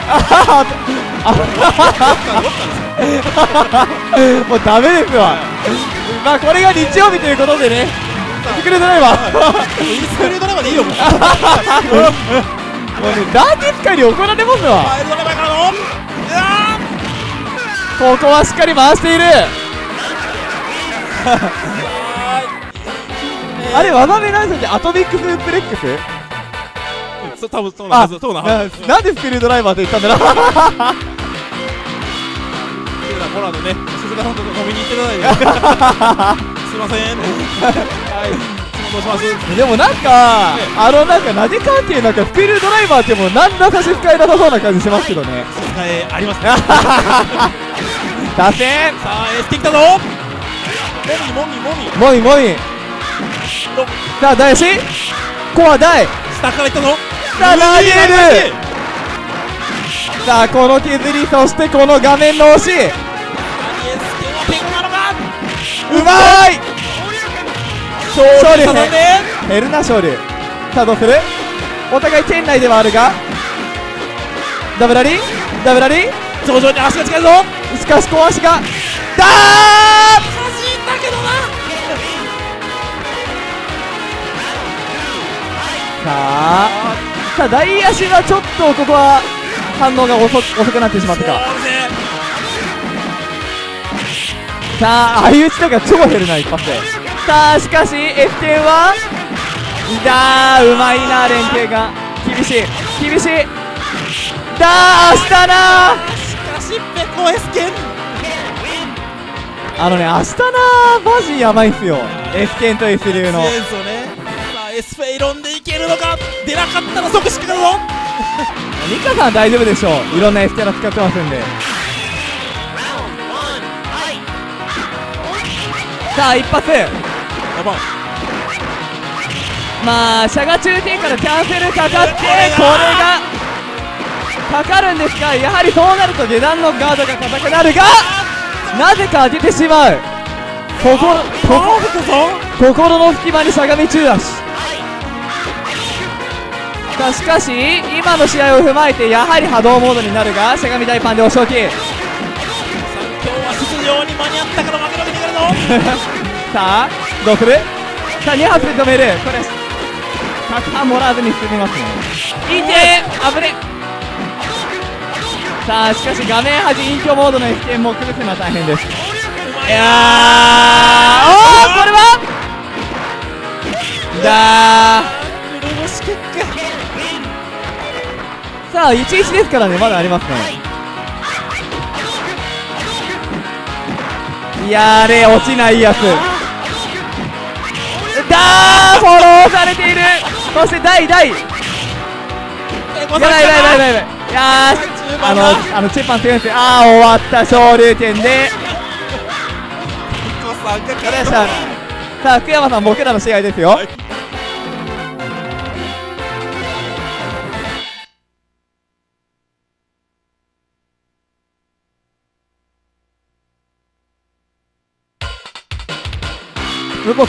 ああもうダメですわまあこれが日曜日ということでねスクリュードライバースクリュードライバーでいいよもうもうねラーティス界に怒られますわここはしっかり回しているあれ技名なんですよアトミックスープレックスそ多分そうなはずそうなはずなんでスクリュードライバーって言ったんだろうこのね鈴鹿さんと飲みに行っていただいてすいませんはいどうしますでもなんか、あのなんか投げカーティなんかスクリュードライバーってもう何ら差し支えなさそうな感じしますけどね差し支えありますね打線さあエース来たぞもみもみもみもみもみさあ大足コア大。下からいったぞ。さあ投げるさあこの削りそしてこの画面の押し。うまい。勝利。ささんでヘルナ勝利。さあどうする？お互い圏内ではあるが。ダブラリダブラリ徐々に足が近いぞ。しかし小足が。だーさあさあ大足はちょっとここは反応が遅遅くなってしまったか。さあ相打ちとか超減るな一発で。さあしかし F 点はだーうまいな連携が。厳しい厳しい。だーしたなしかしペコエスケン。あのね明日なマジやばいんすよ。F 剣と F 流の。ねエスフェイロンでいけるのか？出なかったら即失格だぞニカさん大丈夫でしょう。いろんな F キャラ使ってますんで。さあ一発。まあシャガ中 T からキャンセルかかってこれがかかるんですがやはりそうなると下段のガードが硬くなるがなぜか当ててしまう。こここパーフェクトぞ。心の隙間にしゃがみ中足しかし今の試合を踏まえてやはり波動モードになるがしゃがみ大パンでお仕置き。さあ今日は出場に間に合ったから負けるわけにいかないぞさあどうするさあ2発で止める。これ100半もらわずに進みますね。いて危ね。さあしかし画面端隠居モードの F 剣も崩すのは大変です。いやーおーこれは？だー黒星結果さあ11ですからね。まだありますね。いやーれ落ちないやつ。だーフォローされている。そして第第やばいやばいやばいやばい。やーあのあのチェッパン強いんですよあー終わった昇竜拳で。コさあ福山さん僕らの試合ですよ。向こ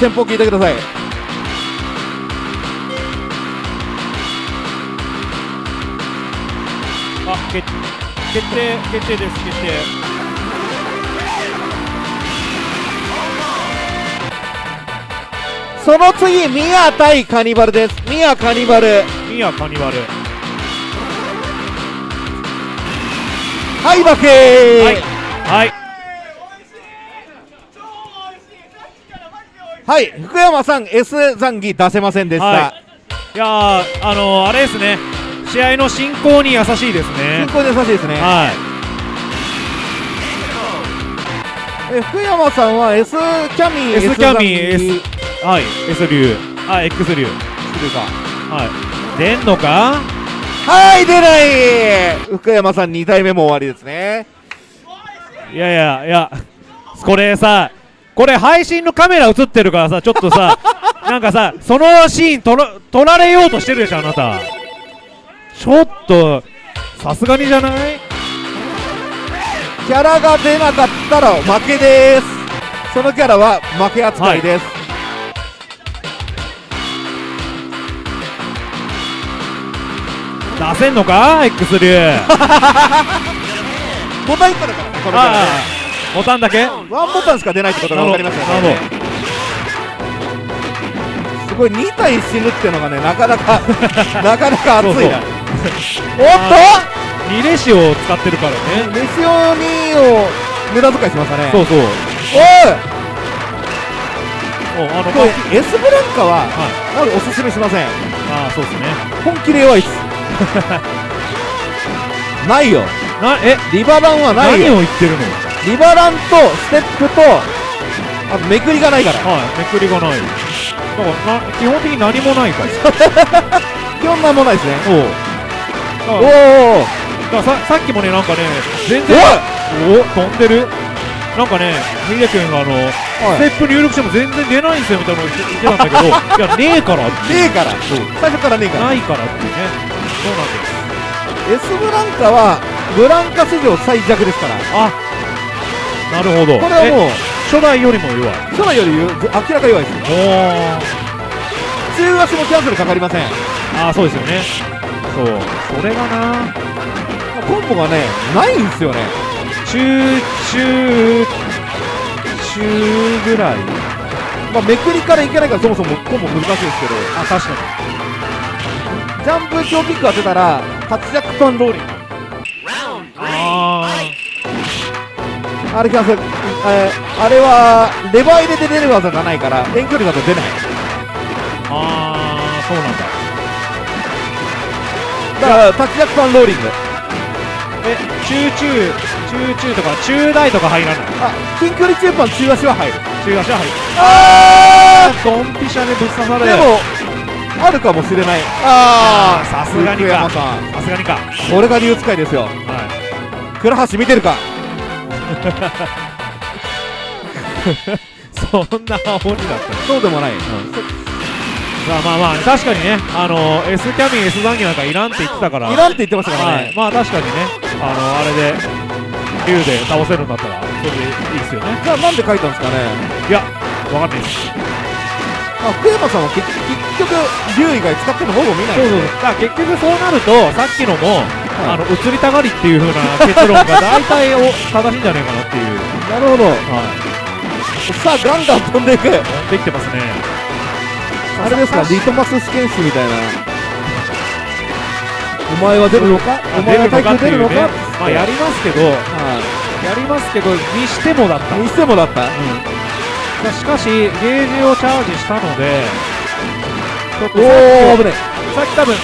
先方聞いてください。あ決決定決定です決定。その次ミヤ対カニバルです。ミヤカニバル。ミヤカニバル。はい負けはい。はいはい福山さん S 残儀出せませんでした、はい。いやーあのー、あれですね。試合の進行に優しいですね。進行で優しいですね、はい。え福山さんは S キャミ S キャミ儀 S はい S 流。あ X 流。というか。はい。出んのか？はい出ない。福山さん2体目も終わりですね。いやいやいやこれさこれ配信のカメラ映ってるからさちょっとさ なんかさそのシーン撮ら撮られようとしてるでしょあなた。ちょっとさすがにじゃない？キャラが出なかったら負けです。そのキャラは負け扱いです、出せんのか？X 流。ボタンいったのかなこのキャラ。ねボタンだけ？ワンボタンしか出ないってことが分かりますよなるねすごい2体死ぬっていうのがねなかなか なかなか熱いな。おっ2レシを使ってるからね。とメシオ2を無駄遣いしましたね。そうそう。おい！おあのこれ S ブランカははい。なんかおすすめしません。ああそうですね。本気で弱いっす。ないよ。なえ？リバランはないよ。何を言ってるの？リバランとステップとあとめくりがないから。はいめくりがない。だからな基本的に何もないから。基本なんもないですね。おう。おおだささっきもねなんかね全然お飛んでる。なんかねヒデ君があのステップ入力しても全然出ないんですよみたいなの言ってたんだけど。いやねえからってねえから。そう。最初からねえから。ないからっていうね。そうなんです。S ブランカはブランカ史上最弱ですから。あなるほど。これはもうえ初代よりも弱い。初代より明らか弱いですお中足もキャンセルかかりません。ああそうですよね。そう。それがな。コンボがねないんですよね。中中中ぐらい。まあめくりからいけないからそもそもコンボ難しいですけど。あ確かに。ジャンプ強キック当てたら活躍トンローリン。グあれキャンセル、えーあれはレバー入れて出る技がないから遠距離だと出ない。ーあーそうなんだ。だからタッチジャックトンローリングえ中中中中とか中大とか入らない？あ近距離中パン中足は入る。中足は入る。あドンピシャでぶっ刺され。でもあるかもしれない。ああーさすがに福か山さん。さすがにか。俺が竜使いですよ。はい。倉橋見てるか？そんな煽りだったそうでもない、まあまあまあ確かにねあの S キャミン S 残機なんかいらんって言ってたから。いらんって言ってましたからね、はい、まあ確かにね。あのあれで竜で倒せるんだったらそれでいいですよね。じゃあなんで書いたんですかね？いやわかんないです。あ福山さんは結結局竜以外使ってるのほぼ見ないそうそうそう。だから結局そうなるとさっきのも、あの移りたがりっていう風な結論が大体お正しいんじゃないかなっていう。なるほど。はい。さあガンガン飛んでいく。できてますね。あれですかリトマス試験紙みたいな。お前は出るのか？お前は耐久出るのか？まあやりますけどはやりますけどにしてもだった、いにしてもだった。うん、しかしゲージをチャージしたのでちょっとおお危ねさっき多分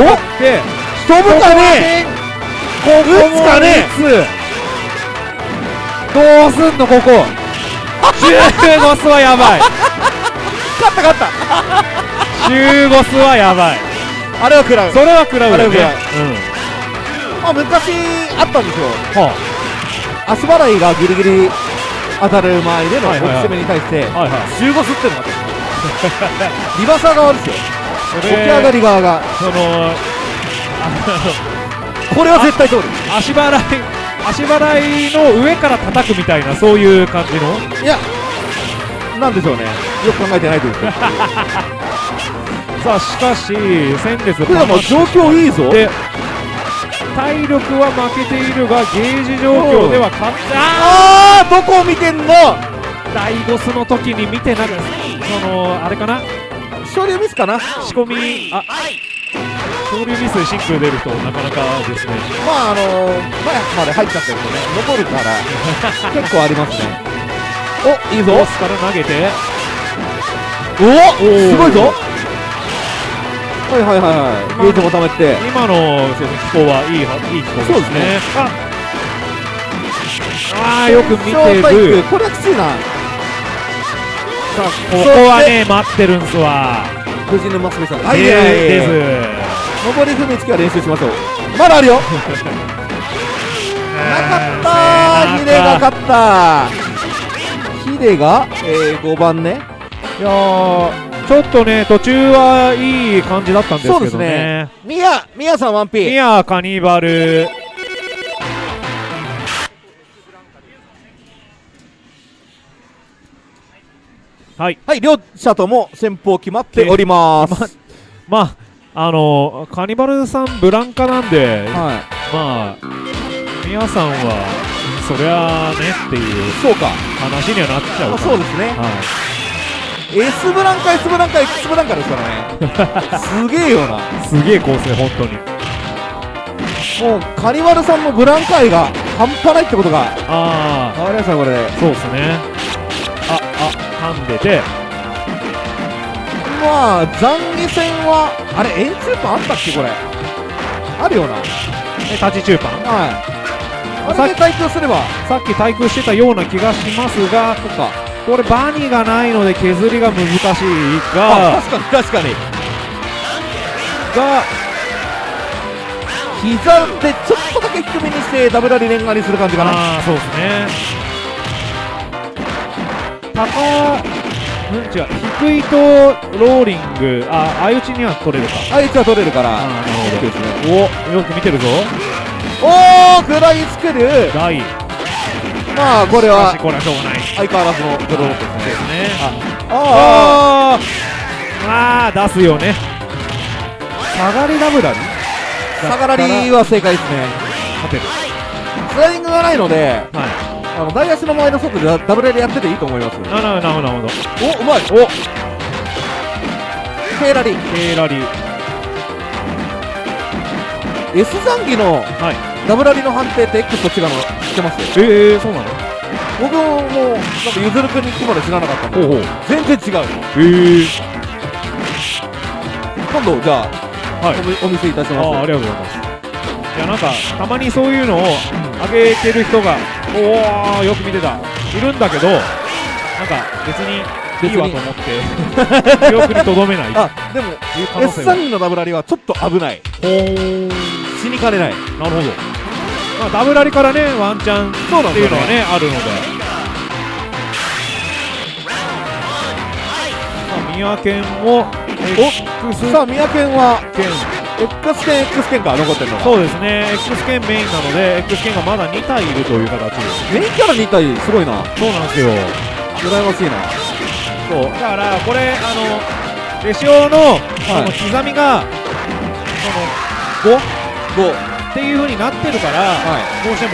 お？で飛ぶかねここも打つかねどうすんのここ？15スはやばい。勝った勝った。15スはやばい。あれは食らう。それは食らうよね。う。うん。あ昔あったんですよ。は足払いがギリギリ当たる前での攻めに対してあはいはい。15吸ってるのがあった リバーサー側ですよ。そ起き上がり側が。その これは絶対通る足払い足払いの上から叩くみたいなそういう感じの？いやなんでしょうね。よく考えてないというか。さあしかし先月福山状況いいぞ。で体力は負けているがゲージ状況では勝ってああーどこを見てんの？ーダイゴスの時に見てなくそのあれかな？勝利ミスかな？仕込み。あ勝利ミスでシンクル出るとなかなかですね。まああのー、前まで入っちゃってるとね残るから。結構ありますね。おいいぞ。ボスから投げて。おおすごいぞ。はいはいはいはい。ゲージも貯めて。今のそうですね気候はいいはいい気候ですね。あ。あーよく見てる。これはきついな。さあここはね待ってるんすわ藤沼すみさん。ではいはいで上り踏みつきは練習しましょう。まだあるよ。す なかったヒデが勝った。ヒデが、えー、5番ね。いやーちょっとね途中はいい感じだったんですけどそうですね。ねミヤミヤさん 1P ミアカニバルはい。はい両者とも先方決まっております。まああのカニバルさんブランカなんではまあ皆さんはそりゃあねっていういそうか。話にはなっちゃうあかそうですね。は S ブランカ S ブランカ X ブランカですからね。すげえよな。いすげえ構成本当に。もうカニバルさんのブランカ愛が半端ないってことが。あ変わりましたこれ。であそうですねああ噛んで。てまあ残疑戦はあれ円柱パンあったっけこれ。あるよな。えタチチューパンはいあれで対空すれば。さっき対空してたような気がしますがそっか。これバニがないので削りが難しいあが確かに確かに。が膝でちょっとだけ低めにしてダブラリレンガにする感じかな。ああそうですね高うん？違う。低いとローリング。あ相打ちには取れるか。あいつは取れるからなるほど。OK ですねおよく見てるぞ。おお食らいつける。大まあこれはしかしこれはしょうがない。相変わらずのブローですね。ですね。ああああ出すよね。下がりダブラリあ下がらりは正解ですね。勝てる。スライディングがないのではいあの大足の前の外でダダブルでやってていいと思います。なるほどなるほどなるほど。おうまい。お。ケーラリケーラリ S 残機のはい。ダブラリの判定って X と違うの知ってます？ええー、そうなの？僕もなんかゆずるくんに聞くまで知らなかったんで。ほうほう。全然違う。ええ今度じゃあ、はい。お見せいたしますああありがとうございます。いやなんかたまにそういうのを上げてる人がおおよく見てた。いるんだけどなんか別にいいわと思って 記憶にとどめない。あでもいう可能 S 性は。残機のダブラリはちょっと危ない。ほー。死にかねない。なるほど。まあダブラリからねワンチャンっていうのはねね。あるので。まあ宮県も X さあ三宅は？県 X 剣 X 剣か残ってるのが。そうですね。X 県メインなので X 県がまだ2体いるという形です。メインキャラ2体すごいな。そうなんですよ。羨ましいな。そう。だからこれあのレシオの,、その刻みがその5 5っていう風になってるから、はどうしても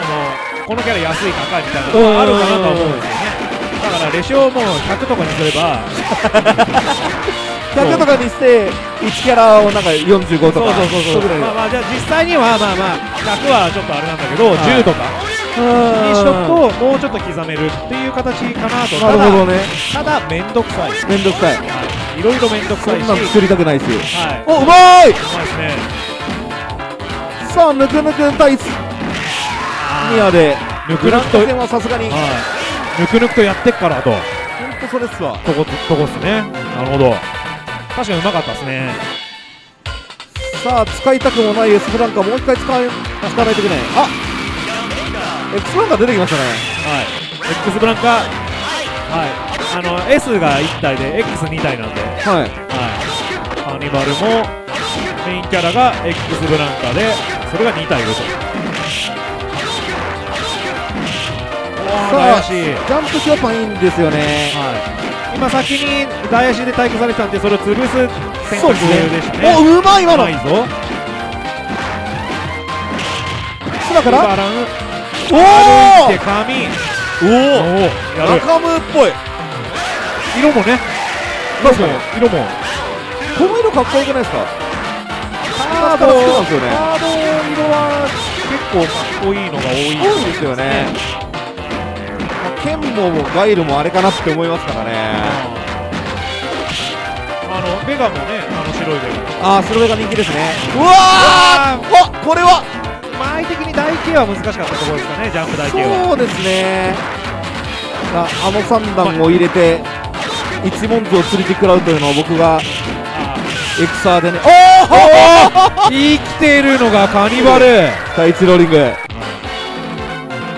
そのこのキャラ安い高いみたいなのがあるかなとは思うんですよね。だからレシオも100とかにすれば 100とかにして1キャラをなんか45とかそうそうそうそう。まあまあじゃあ実際にはまあまあ100はちょっとあれなんだけど、はい。10とか。うんにしとくともうちょっと刻めるっていう形かなと。なるほどね。ただ面倒くさい。めんどくさい。はい。いろいろ面倒くさいし。そんなの作りたくないですよはい。おうまい！うまいですね。さあぬくぬく対ミアでぬくぬくとはさすがに。はい。ぬくぬくとやってっからと。ほんとそれっすわ。とことこっすね。なるほど確かにうまかったですね。さあ使いたくもないエスブランカもう一回使わないといけない。あエクスブランカ出てきましたね。はい。X ブランカはい。あの S が1体で X2 体なんで。はい。はい、カーニバルもメインキャラが X ブランカでそれが2体いると。わさあジャンプ評判いいんですよね。はい、今先に大足で対空されてたんでそれを潰す選択ですね。でしたね。おうまい今の。うまいぞ。空から？バラン。お歩いてお髪おお中ムっぽい。色もね。確かに。色もこの色かっこよくないですか？カードね。カード色は結構かっこいいのが多い多いですよねまあ剣もガイルもあれかなって思いますからね。あのベガもねあの白いベああスロベが人気ですね。うわガーおこれは。間合い的に台形は難しかったところですかねジャンプ台形は。そうですね。ああの三段を入れて一文字を釣りて食らうというのを僕がエクサーでね。おお生きてるのがカニバル。第一ローリング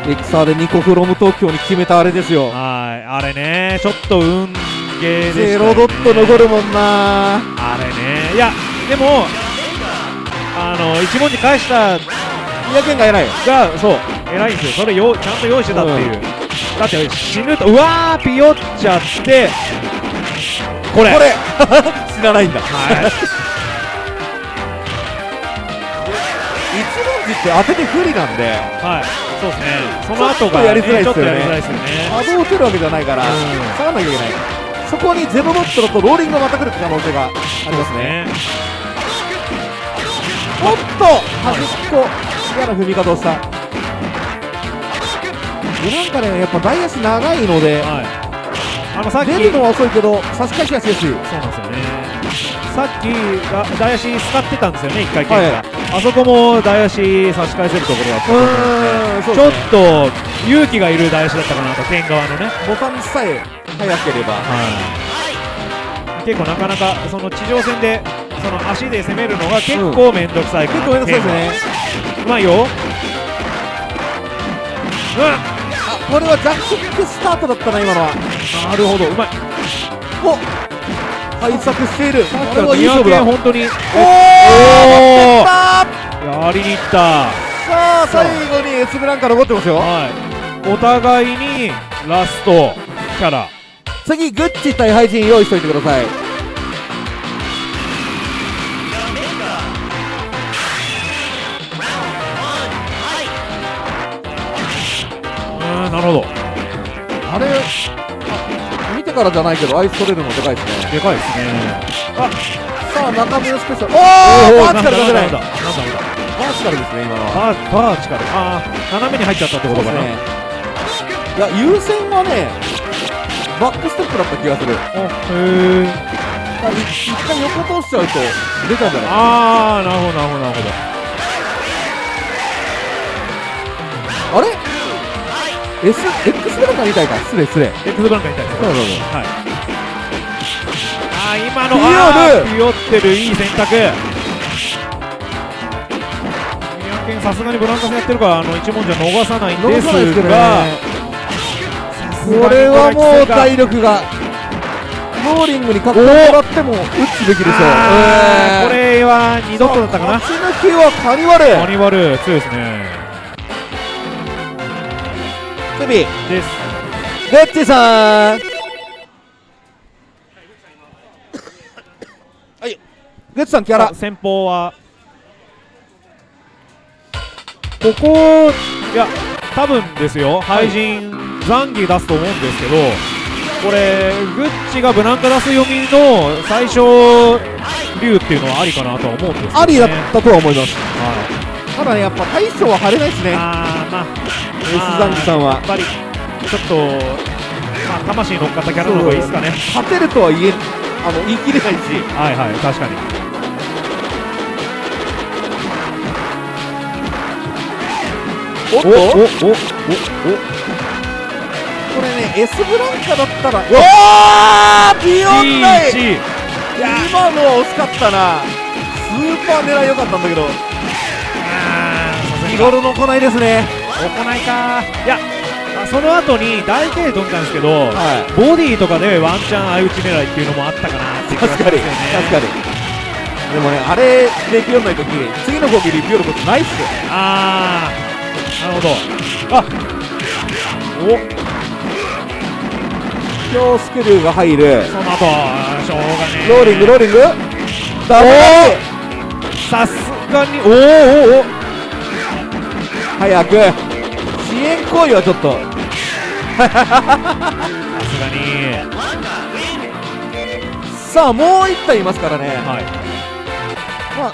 エクサーで2個フロム東京に決めたあれですよ。はいあれねちょっと運ゲーでした、ね、ゼロドット残るもんな。あれね。いやでもあの一文字返したいや剣が偉いがそう偉いんですよ。それよちゃんと用意してたっていう、だって死ぬとうわーピヨっちゃってこれ。これ。知らないんだ。はい。一文字って当てて不利なんで。はいそうですね。その後が、やりづらいですよね。波動を打てるわけじゃないからうん。下がんなきゃいけない。そこにゼロドットだとローリングがまた来る可能性がありますね。ね。おっと端っこ。嫌な踏み方をした。でなんかねやっぱ大足長いのではい。あのさっき出るのは遅いけど差し返しがしやすいそうなんですよねさっきが大足使ってたんですよね一回剣が、はい。あそこも大足差し返せるところだったのでーんそうちょっと勇気がいる大足だったかなと剣側のね。ボタンさえ早ければ。はい。結構なかなかその地上戦でその足で攻めるのが結構面倒くさいから、結構めんどくさいですね。うまいよ。うん。あこれはジャックキックスタートだったな今のは。なるほどうまい。お対策している。これこはいい勝負だ。本当におおやりにいった。あ最後にエスブランカ残ってますよ。はい。お互いにラストキャラ。次グッチ対ハイジン用意しといてください。うんなるほど。あれからじゃないけどアイス取れるのでかいですね。でかいですね。さあ中身のスペシャル。おおおバーチカル出せない。バーチカルですね今のは。バーチカル。ああ斜めに入っちゃったってことかな、ね。いや優先はねバックステップだった気がする。おへえ一回横通しちゃうと出たんじゃない？ああなるほどなるほどなるほど。あれ？S X ブランカみたいか。失礼失礼。X ブランカみたいです。そうそうそう。はい。あー今のピヨル。あーピヨってるいい選択。さすがにブランカ戦やってるか。らあの一文字は逃さないんですがこれはもう体力がローリングに囲ってもらっても打つべきでしょう。あーこえれは二度とだったかな。勝ち抜きはカニワルカニバル強いですねセビです。グッチさん。はい。グッチさんキャラ。先方は。ここいや多分ですよ。廃人残儀出すと思うんですけどこれグッチがブランカ出す読みの最初竜っていうのはありかなとは思うんですね、ありだったとは思います。はいただねやっぱ大将は張れないですね。あーまあ S ザンギさんは。やっぱりちょっとまあ魂乗っかったキャラの方がいいですかね。勝てるとは言えあの言い切れないし。はいはい確かに。おっと？おおおおおこれね S ブランカだったらおー！ビヨンダイ T1 今のは惜しかったな。スーパー狙い良かったんだけど日頃の行いですね。行いか。いやあその後に大継飛んだんですけど、はボディとかでワンチャン相打ち狙いっていうのもあったかなっていう気が確かに。確かに。でもねあれでビヨンない時次の攻撃でビヨることないっすよ。あー。なるほど。あお。今日スクリューが入る。その後しょうがねえ。ローリングローリング。ダブルさすがにおーおーおー早く。支援行為はちょっと。さすがに。さあもう一体いますからね、はい。まあ、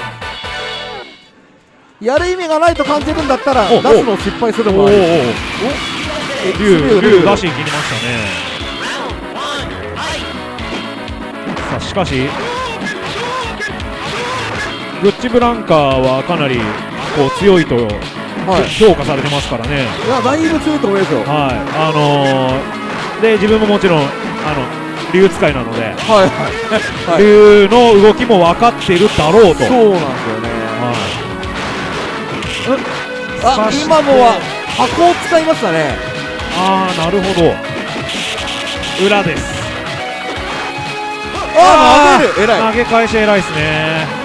やる意味がないと感じるんだったら出すのを失敗するのもありおおおおえ竜竜竜。出しに切りましたね。さあしかしグッチブランカはかなりこう強いとはい評価されてますからね。いやだいぶ強いと思いますよ。はい。あのー、で自分ももちろんあの竜使いなので。はいはい、はい、竜の動きも分かっているだろうと。そうなんですよね。はい。あ今のは箱を使いましたね。ああなるほど。裏です。ああ投げる。偉い。投げ返し偉いですね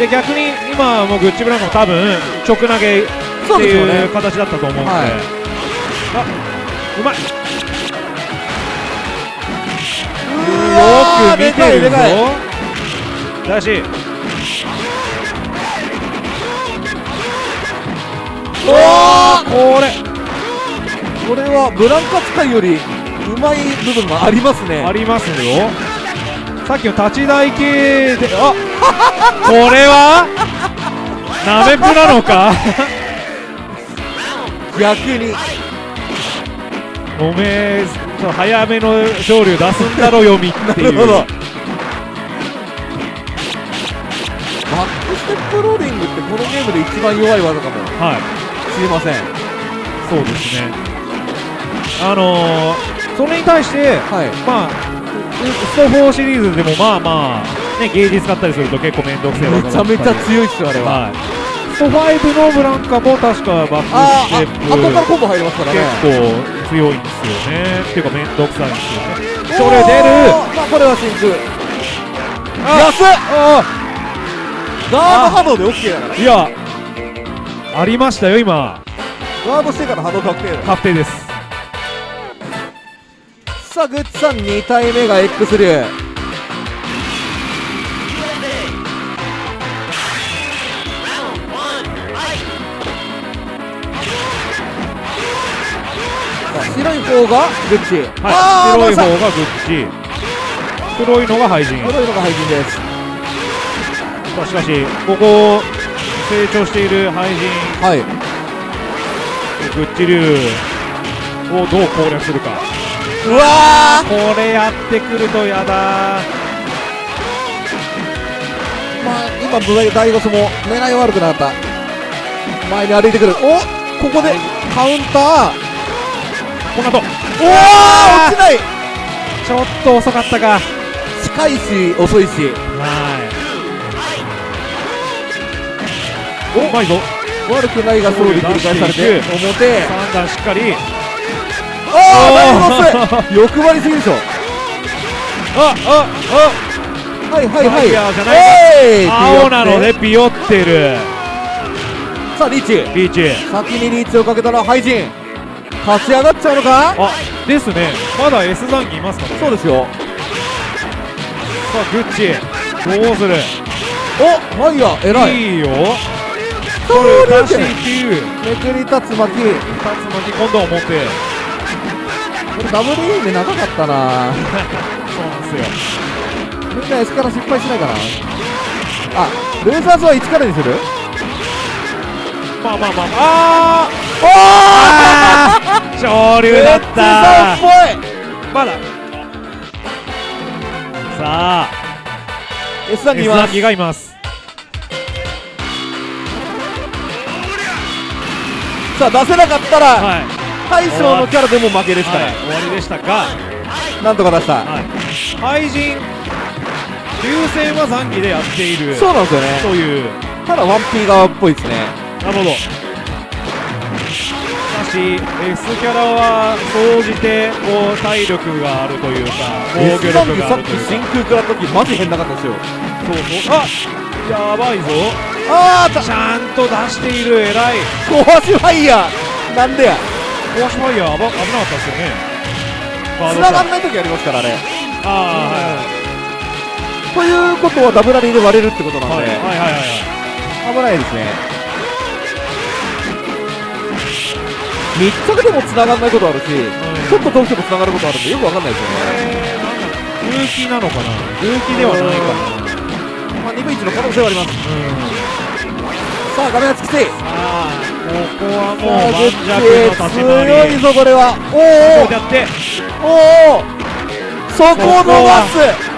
で逆に今もうグッチブランカも多分直投げっていう形だったと思うんで、はい。あうまい。よく見てるぞ。だしおー！これ。これはブランカ使いよりうまい部分がありますね。ありますよさっきの立ち台系であ これは？ナメプなのか？逆に。おめえ早めの勝利を出すんだろ読みっていう。バックステップローリングってこのゲームで一番弱い技かも。はい。しれません。そうですね。あのー、それに対してはい。まあスト4シリーズでもまあまあねゲージ使ったりすると結構面倒くせえめちゃめちゃ強いっすよあれは。はい。スト5のブランカも確かバックステップあ後からコンボ入りますからね。結構強いんですよね。っていうか面倒くさいんですよね。それ出る。まあこれは真空。あ安っ。あガード波動で OK だからいやありましたよ今。ガードしてから波動確定だ確定ですさあグッチさん2体目が X 流。白い方がグッチ。はい白い方ががグッチ。黒いのが廃人。黒いのが廃人です。さあしかしここ成長している廃人。はい。グッチ竜をどう攻略するかうわこれやってくるとやだ。ーまあ今ブダイゴスも狙い悪くなった。前に歩いてくる。おここでカウンター。この後。おお落ちない。ちょっと遅かったか。近いし遅いし。はい。おうまいぞ。悪くないがソロで繰り返されて出表3段しっかりああ欲張りすぎでしょ。ああはいはいはい。えい。あ青なのでビヨってる。さあリーチ。リーチ。先にリーチをかけたらハイジン。勝ち上がっちゃうのか？あですね。まだ S 残機いますからね。そうですよ。さあグッチ。どうする？おファイヤー偉い。いいよ。そこれ出していうめくり竜巻。竜巻今度は表これダブルいいね長かったな。そうなんですよ。みんな S から失敗しないかな。あレーザーズは1からにする？まあまあまああ。おあー昇竜だった。さんっぽい。まだ。さあ。S さんにいます。S がいます。さあ出せなかったらはい大将のキャラでも負けですから、はい。終わりでしたがなんとか出した、はい。怪人流星は残機でやっている。そうなんですよね。という。ただ 1P 側っぽいですね。なるほど。しかし S キャラは総じてこう体力があるというか防御力があるというか。真空食らった時マジ変なかったですよ。そうそう。あやばいぞ。あーた。ちゃんと出している偉い。壊しファイヤー。なんでやコアシファイヤー危危なかったですよね。繋がんない時ありますからあれ。あということはダブラリーで割れるってことなんで、あはいはいはいはい。はい危ないですね。密着でも繋がんないことあるし、ちょっと遠くても繋がることあるんでよくわかんないですよね。空気なのかな空気ではないかな。まあ2分1の可能性はあります。うん。さあ画面がつきて。さあここはもう盤石の立ち強いぞこれはこおうやっておおおそこを逃す。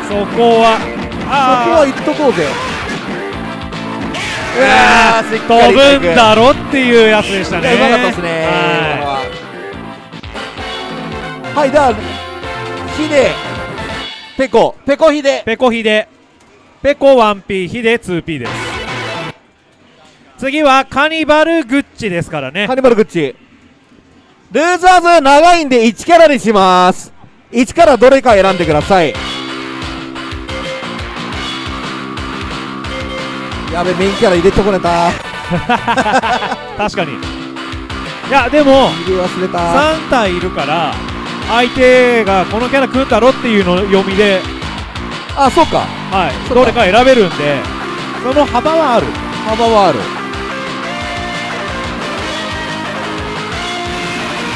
そこはそこあは言っとこうぜ。うあわ飛ぶんだろっていうやつでしたね。うまかったですねははいではヒデペコ。ペコヒデ。いペコヒデ。ペコ 1P ヒデ 2P です次はカニバルグッチですからね。ハニバルグッチ。ルーザーズ長いんで1キャラにします。1からどれか選んでください。やべメインキャラ入れてこれた。確かに。いやでも忘れた。3体いるから相手がこのキャラ組んだろっていうの読みで、あそうか。はい、どれか選べるんで。その幅はある。幅はある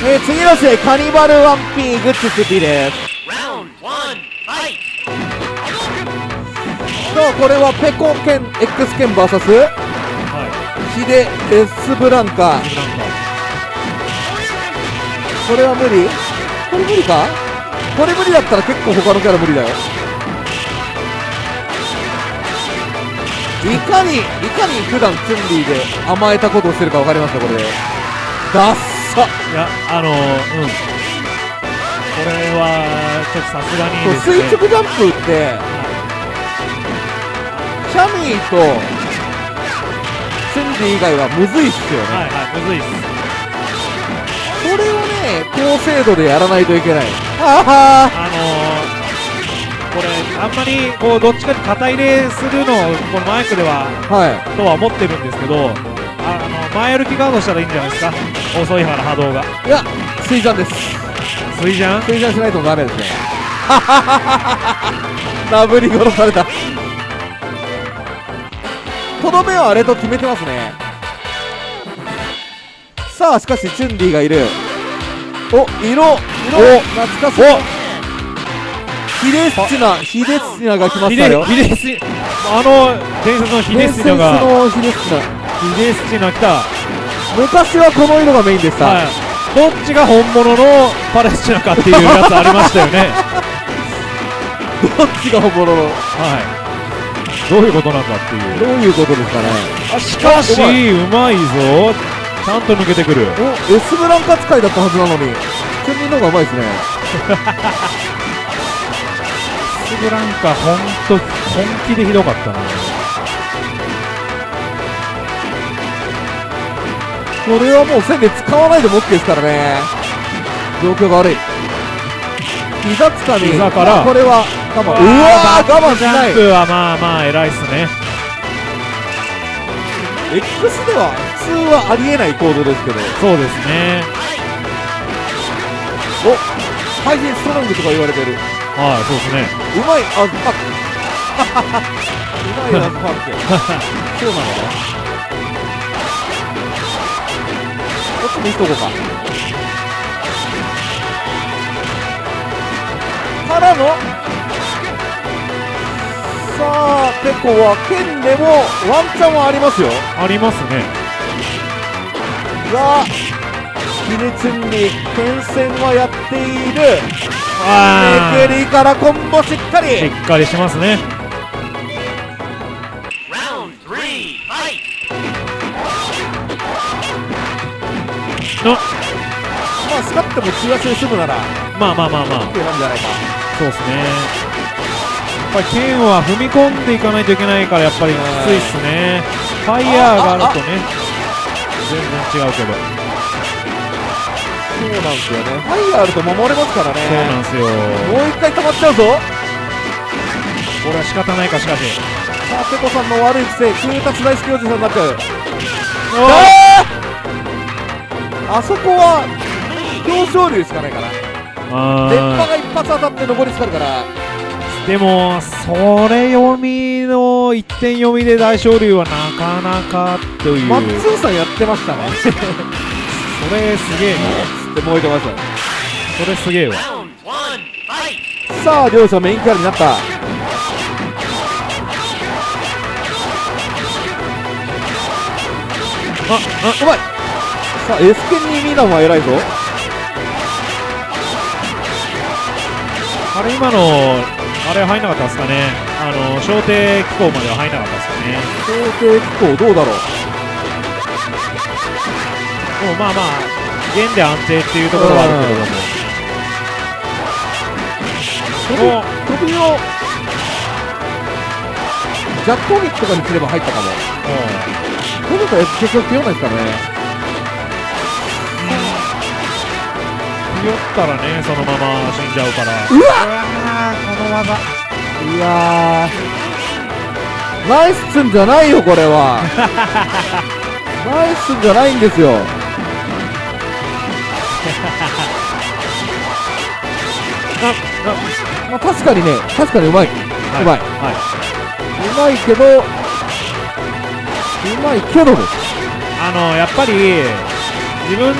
えー、次の試合カニバル 1P グッチ 2P です。さあこれはペコ剣 X 剣 VS はヒデ S ブランカ。これは無理？これ無理か？これ無理だったら結構他のキャラ無理だよ。いかにいかに普段チュンリーで甘えたことをしてるか分かりますかこれ。でダッサいやあのー、うん。これはちょっとさすがにね。垂直ジャンプってシャミーとチュンリー以外はむずいっすよね、はいはいむずいっす。これをね高精度でやらないといけない。はあのーこれあんまりこうどっちかに肩入れするのをこのマイクではあはい。とは思ってるんですけどああの前歩きガードしたらいいんじゃないですか？遅いから波動が。いや水ジャンです。水ジャン水ジャンしないとダメですね。ダブり殺された。とどめはあれと決めてますね。さあしかしチュンリーがいる。お色色懐かしい。ヒデスチナヒデスチナが来ましたよ。ヒデスチあの伝説のヒデスチナが。伝説のヒデスチナヒデスチナ来た。昔はこの色がメインでした、はい。どっちが本物のパレスチナかっていうやつありましたよね。どっちが本物の？はい。どういうことなんだっていう。どういうことですかね。あしかしあうまいぞ。ちゃんと抜けてくる。お S ブランカ使いだったはずなのに。チュンリーの方がうまいですね。スブランカ本当本気でひどかったなこれはもう線で使わないでも OK ですからね。状況が悪い。膝つかみ膝から。あこれは我慢うわー我慢しない。ジャンプはまあまあ偉いっすね。X では普通はありえない行動ですけど。そうですね。お配信ストロングとか言われてる。うはいそうですね。まいあパックうまいアズパックそうなの っち見しとこうか。からの。さあてこは剣でもワンチャンはありますよ。ありますね。がキネチュンリ剣戦はやっている。あめくりからコンボしっかしっりかりしますねっても中足で済むならまあまあまあまあ。OK なんじゃないかそうですね。やっぱり剣は踏み込んでいかないといけないからやっぱりきついっすね。ファイヤーがあるとね全然違うけど。そうなんですよね。ファイヤーあると守れますからね。そうなんですよ。もう一回溜まっちゃうぞ。これは仕方ないかしかし。さあペコさんの悪い癖空達大好きおじさんになっちゃう。あそこは表彰流しかないから。あ電波ーが一発当たって残りつかるから。でもそれ読みの一点読みで大勝利はなかなかという。マッツンさんやってましたね。つ っそれすげえな。て燃えてましそれすげえわ。さあ両者メインキャラになった。あうまいさあ S 剣にミダンは偉いぞあれ今のあれ入んなかったですかね。あの小艇機構までは入んなかったですかね。想定機構どうだろう？もうまあまあ弦で安定っていうところはあるけれども。お飛びをジャック攻撃とかにすれば入ったかも。この子結局強いですからねひよったらねそのまま死んじゃうから。うわ！この技。いやー。ナイスツンじゃないよこれは。ナイスツンじゃないんですよ。まあ確かにね確かにうまい、うまい。はうまいけどうまいけどです。あのやっぱり自分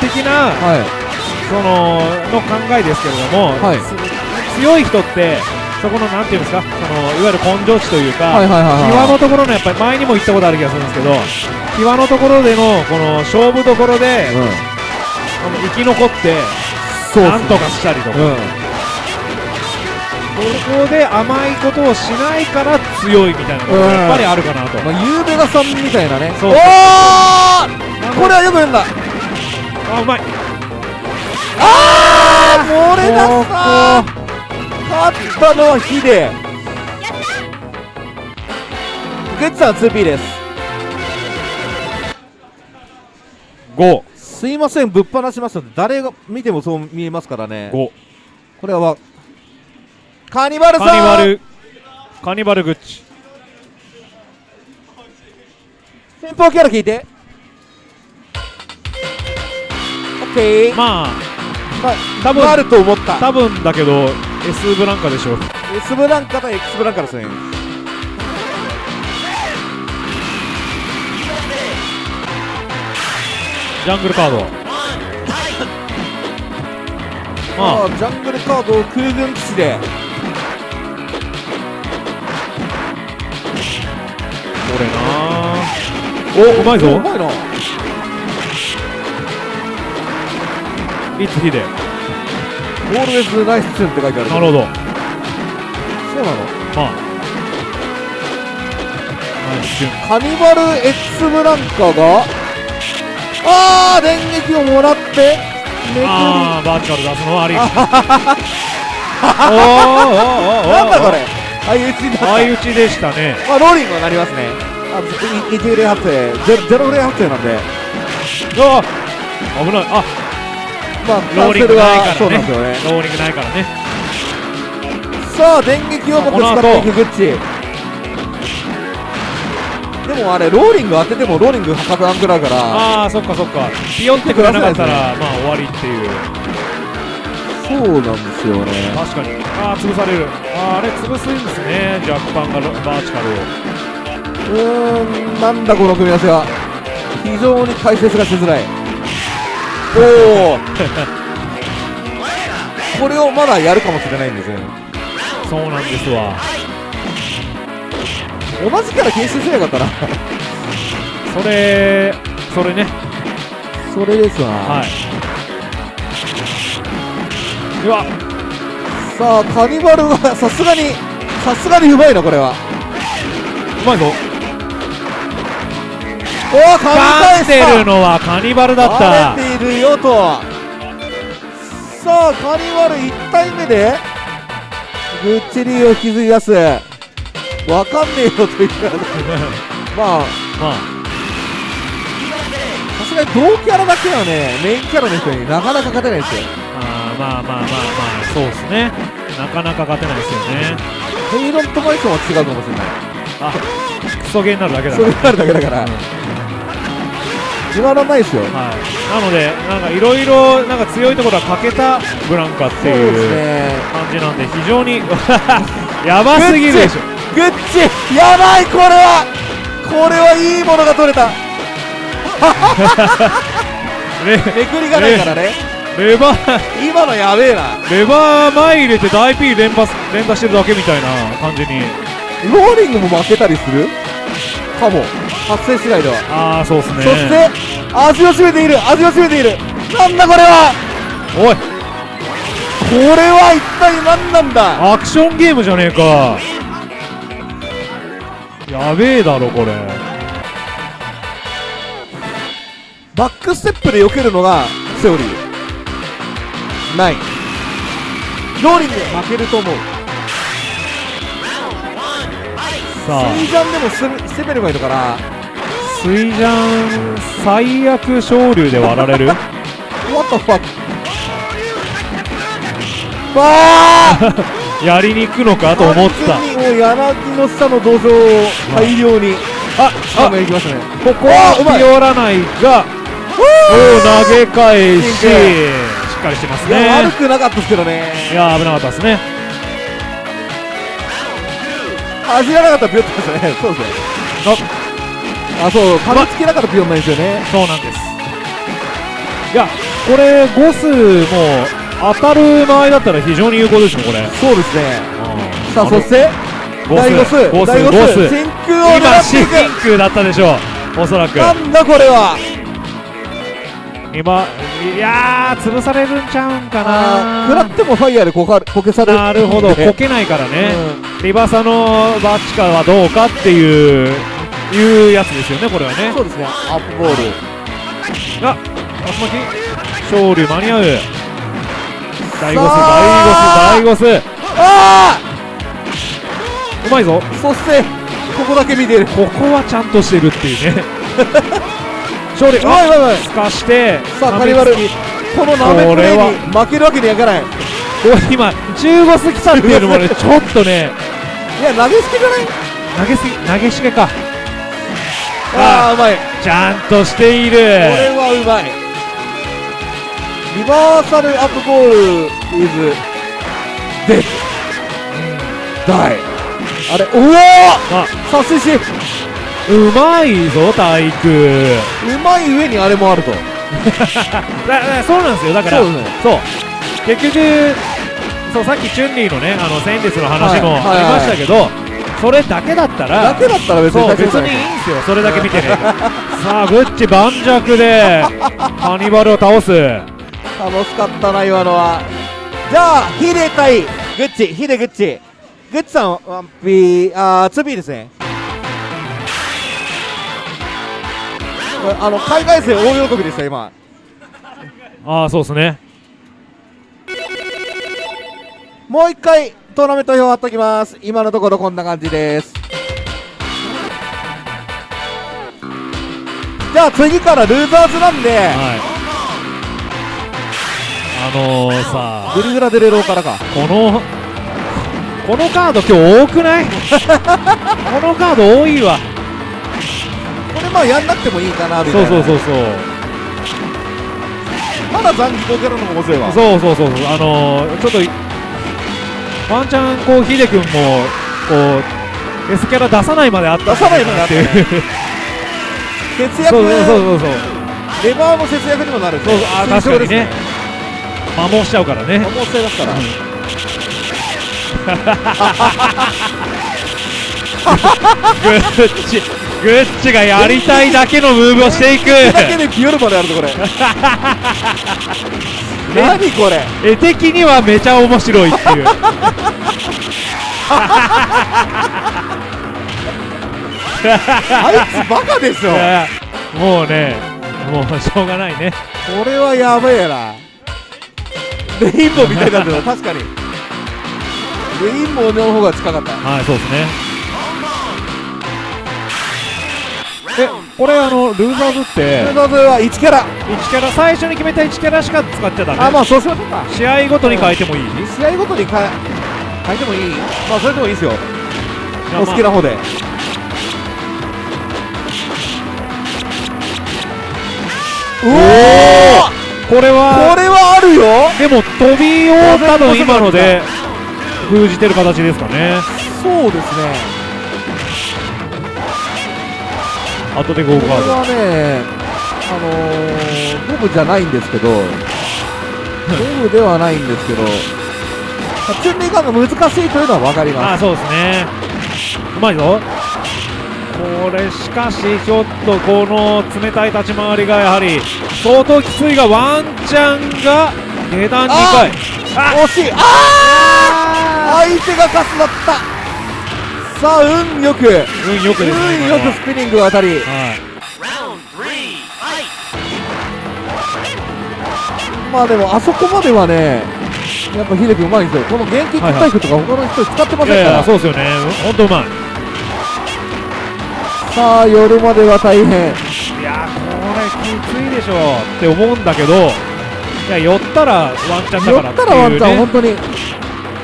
的なはいそのの考えですけれども、はい。つ強い人ってそこのなんていうんですかそのいわゆる根性値というか、はいはいはいはい際のところのやっぱり前にも言ったことある気がするんですけど際のところでのこの勝負どころで、うん。この生き残ってなんとかしたりとか、うん。ここで甘いことをしないから強いみたいなのがやっぱりあるかなと、まあ、ゆうべがさんみたいなね。そうおー!これはよく読んだ。あうまいあー漏れ出した勝ったのはヒデグッズさん 2P です。5すいませんぶっ放しました誰が見てもそう見えますからね。5これはカニバルさん。カニバル。カニバルグッチ先方キャラ聞いて。オッケー。ままああ多分なると思った多分だけど S ブランカでしょ。う S ブランカと X ブランカですねジャングルカード。まああ。ジャングルカードを空軍基地で。あこれなおうまいぞ。うまいないつヒデオールウェズナイスツンって書いてあるなるほど。そうなの？まあ。カニバル X ブランカがあー電撃をもらってめくりああバーチカル出すのはあり。おーおーおーおーなんだこれ？相打ちになった相打ちでしたね。まあローリングはなりますね。あのい1フレ発生。ゼロゼロフレ発生なんで。うわ危ない。あまあローリングないからね。そうなんですよね。ローリングないからね。さあ電撃をもって使っていくグッチ。でもあれローリング当ててもローリング破綻食らうから。ああそっかそっか。ピヨってくらなかったらまあ終わりっていう。そうなんですよね。確かに。ああ潰される。あーあれ潰すんですね。ジャックパンがロバーチカルを。うーんなんだこの組み合わせは。非常に解説がしづらいおおこれをまだやるかもしれないんですよそうなんですわ。同じキャラ検出すればよかったな。それそれね。それですわ。はい。うわ、さあカニバルはさすがにさすがにうまいなこれは。うまいぞ。おお噛み噛んで返したるのはカニバルだった。バレているよとさあカニバル1体目でグッチリーを引きずり出すわかんねえよというまあまさすがに同キャラだけはねメインキャラの人になかなか勝てないですよあ、あーまあまあまあまあ、そうですね。なかなか勝てないですよね。ヘイロンとマイソンは違うかもしれないあ、クソゲーになるだけだそれから。があるだけだから。自慢らないですよ。はい。なので、なんかいろいろ、なんか強いところは欠けたブランカっていうね。感じなんで、非常に やばすぎるでしょ。グッチやばいこれは。これはいいものが取れた。レめくりがないからね。レバー、今のやべえな。レバー前入れて大 P 連発連打してるだけみたいな感じに。ローリングも負けたりする？かも。発生次第では、ああ、そうですね。そして味を占めている。味を占めている。なんだこれは。おい、これは一体何なんだ。アクションゲームじゃねえか。やべえだろ、これ。バックステップで避けるのがセオリー。ないローリング負けると思うさあ、スイジャンでもす攻めればいいのかな？スイジャン最悪昇竜で割られる？What the fuck わあ！やりに行くのかと思った。もう柳の下の土壌を大量に。あ、ああやりましたね。ここはうまい。ピオらないが、お投げ返し、しっかりしてますいや悪ね。くなかったですけどね。いや、危なかったですね。走らなかったらピヨってましたね。そうですねあそう。噛みつけなかったらピヨンないんですよね。そうなんです。いや、これ、ゴスも当たる場合だったら非常に有効ですね、これ。そうですね。さあのそしてゴ大ゴスゴス、大ゴゴス。ス真空を狙今、真っていく。空だったでしょう、おそらく。なんだこれは。今、いやー、潰されるんちゃうんかあー食らなってもファイヤーでこかこけされるなるほど、ねこけないからね。うリバサのバッチカはどうかっていう、いうやつですよね、これはねん。そうですねアップボールあ、竜巻勝利間に合う。大ゴス、さあ大ゴス、大ゴス。あうまいぞ。あそしてここだけ見てるここはちゃんとしてるっていうね。勝利、うまいうまいうまい。すかして、さあカニバル。このナメプレーに負けるわけにはいかない。これ今、中ゴス来たっていうのもね、ちょっとね、いや投げつけじゃない？投げすぎ、投げしげか。ああうまい。こちゃんとしている。れはうまい。リバーサルアップボールイズ。デッダイあれおおあ、殺水しうまいぞ、体育。うまい上にあれもあると。そうなんですよ、だから、そうね。そう。結局、そうさっきチュンリーのね、あのセンデスの話もはい。ありましたけど、それだけだったら、だけだったら別に別にいいんですよ、それだけ見てね。さあ、グッチ盤石で、ハニバルを倒す。楽しかったな今のは。じゃあヒデ対グッチ。ヒデグッチ。グッチさんワンピーあーツーピーですねあの海外生大喜びでした今。ああ、そうですね。もう一回トーナメント表貼っときます。今のところこんな感じです。じゃあ次からルーザーズなんで。はい。あのー、さグリグラデレローからか。この、このカード今日多くない？このカード多いわ。これまあやんなくてもいいかなみたそいうな。そうそうそう。まだ残機こけるのも面白いわそうそうそうそう。あのー、ちょっといワンチャンこうヒデ君もこう S キャラ出さないまであったんじゃないかなっていう節約そうそうそうそうそう。レバーの節約にもなるんでそう。あー確かにね。摩耗しちゃうからね。もう使いますから。グッチグッチがやりたいだけのムーブをしていく。だけでピヨルまであるぞこれ。何これ？絵的にはめちゃ面白いっていう。あいつバカでしょ。もうねもうしょうがないね。これはやべえな。レインボーみたいになってる確かに。レインボーの方が近かった。はいそうですねこれあのルーザーズってルーザーズは1キャラ。1キャラ最初に決めた1キャラしか使っちゃダメ。あまあそうしましょうか。試合ごとに変えてもいい試合ごとに変え変えてもいい。まあそれでもいいですよ。お好きなな方で。うおー！これはこれはあるよ。でも飛びを多分今ので封じてる形ですかね。そうですね後でゴーカード。はねあのー、ボブじゃないんですけどボブではないんですけどチュンリーガンが難しいというのは分かります。あそうですね。うまいぞ。これしかしちょっとこの冷たい立ち回りがやはり相当きついがワンチャンが下段2回惜しい。あー相手がカスだったさあ運よく。運よ運よくね今のはくスピニングが当たり。はい!まあでもあそこまではねやっぱ秀樹うまいんですよ。この元気タイプとか他の人使ってませんから。やそうですよね。本当うまい。さあ夜までは大変。いやこれきついでしょって思うんだけどいや寄ったらワンチャンだ寄からったらワンチャン本当に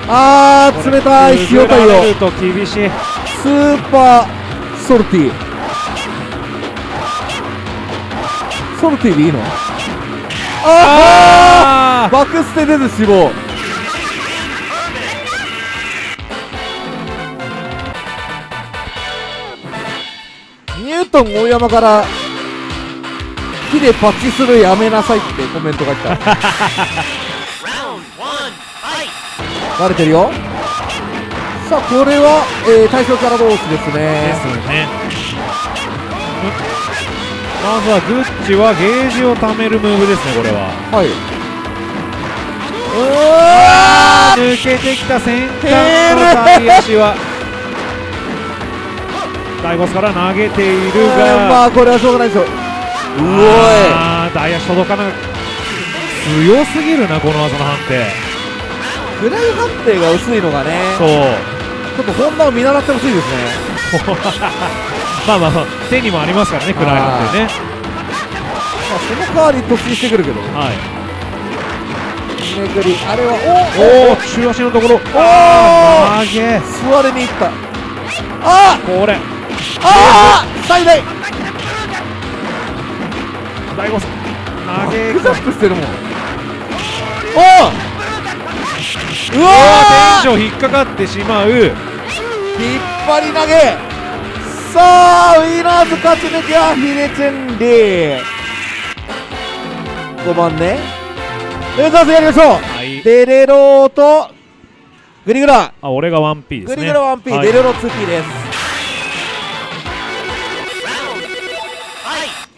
あー冷たい塩対応厳しい。 super saltyソルティでいいの？あああバックステ出ず死亡ニュートン大山から木でパッチするやめなさいってコメントが来た バレてるよ。さあこれは、えー、対象キャラ同士ですですね。ねまずはグッチはゲージを貯めるムーブですねこれは。はい。うわ抜けてきた先端の左足は大ボスから投げているーがまあこれはしょうがないでしょうあー大足届かな強すぎるなこの技の判定フライ判定が薄いのがねそう。ちょっと本田を見習ってほしいですね。まあまあまあ手にもありますからね暗い判定ね。まあその代わり突進してくるけど。はい。めくりあれはおお中足のところ。あー投げ。お座りに行った。あこれ。ー。あー最大。大ボス投げ。クジャップしてるもん。おおうわー。テンション引っかかってしまう。引っ張り投げ。さあウィナーズ勝ち抜きはヒデチェンリー。5番ね。レーザーズやりましょう。はい。デレローとグリグラあ俺が 1P ですね。グリグラ 1P、はい。デレロ 2P です。Fight!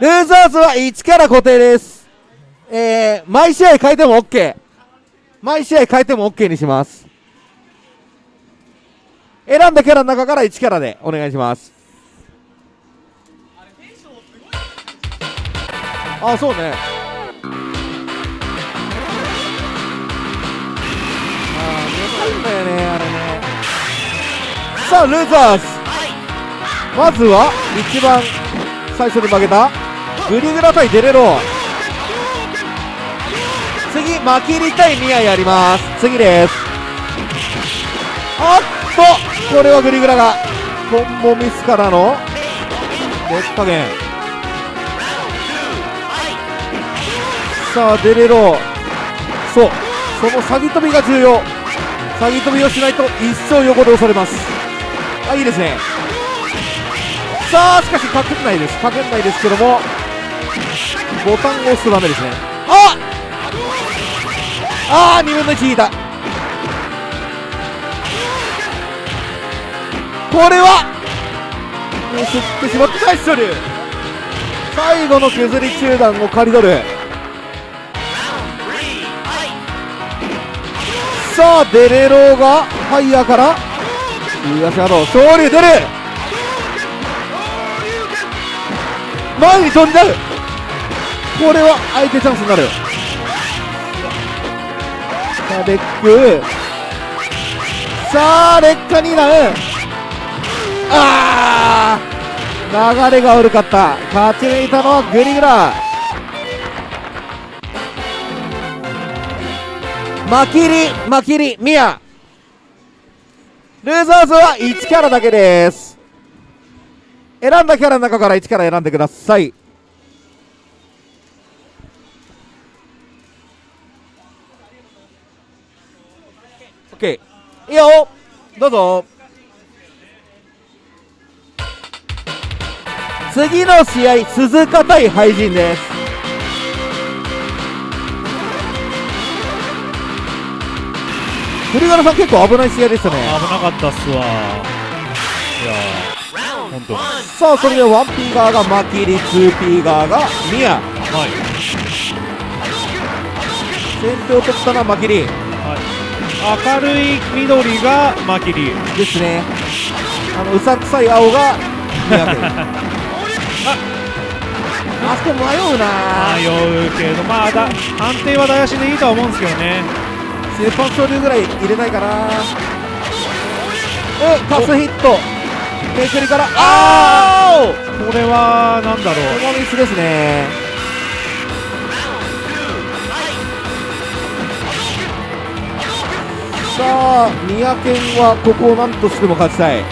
レーザーズは1キャラ固定ですえー、毎試合変えても OK 毎試合変えても OK にします。選んだキャラの中から1キャラでお願いします。あそうね。あー難しいんだよねあれね。さあルーザーズ。まずは一番最初に負けたグリグラ対デレロー。次マキリ対ミアやります。次です。あっとこれはグリグラがコンボミスからの劣加減。さあデレロそう。その詐欺飛びが重要。詐欺飛びをしないと一生横で押されます。あいいですね。さあしかしかけないです。かけないですけどもボタンを押すとダメですね。あっあー2分の1引いた。これはミスってしまった一緒に。最後の削り中段を刈り取る。さあデレローがファイヤーから東野勝利出る。前に飛んじゃう。これは相手チャンスになる。さあベックさあ劣化になるあー流れが悪かった勝ち抜いたのはグリグラマキリマキリミヤルーザーズは1キャラだけです選んだキャラの中から1キャラ選んでくださいオッケーいいよ。どうぞ。次の試合鈴鹿対廃人です。栗原さん結構危ない試合でしたね。危なかったっすわ。いや本当.さあそれで 1P 側がマキリ 2P 側がミヤ。はい。先手を取ったのはマキリ明るい緑がマキリですね。あのうさんくさい青がミヤ君あそこ迷うな。迷うけどまあだ安定は大足でいいとは思うんですけどね。先発勝利ぐらい入れないかな。えカスヒット。めくりから。あー！これはなんだろう。このミスですねさあ三宅はここを何としても勝ちたい。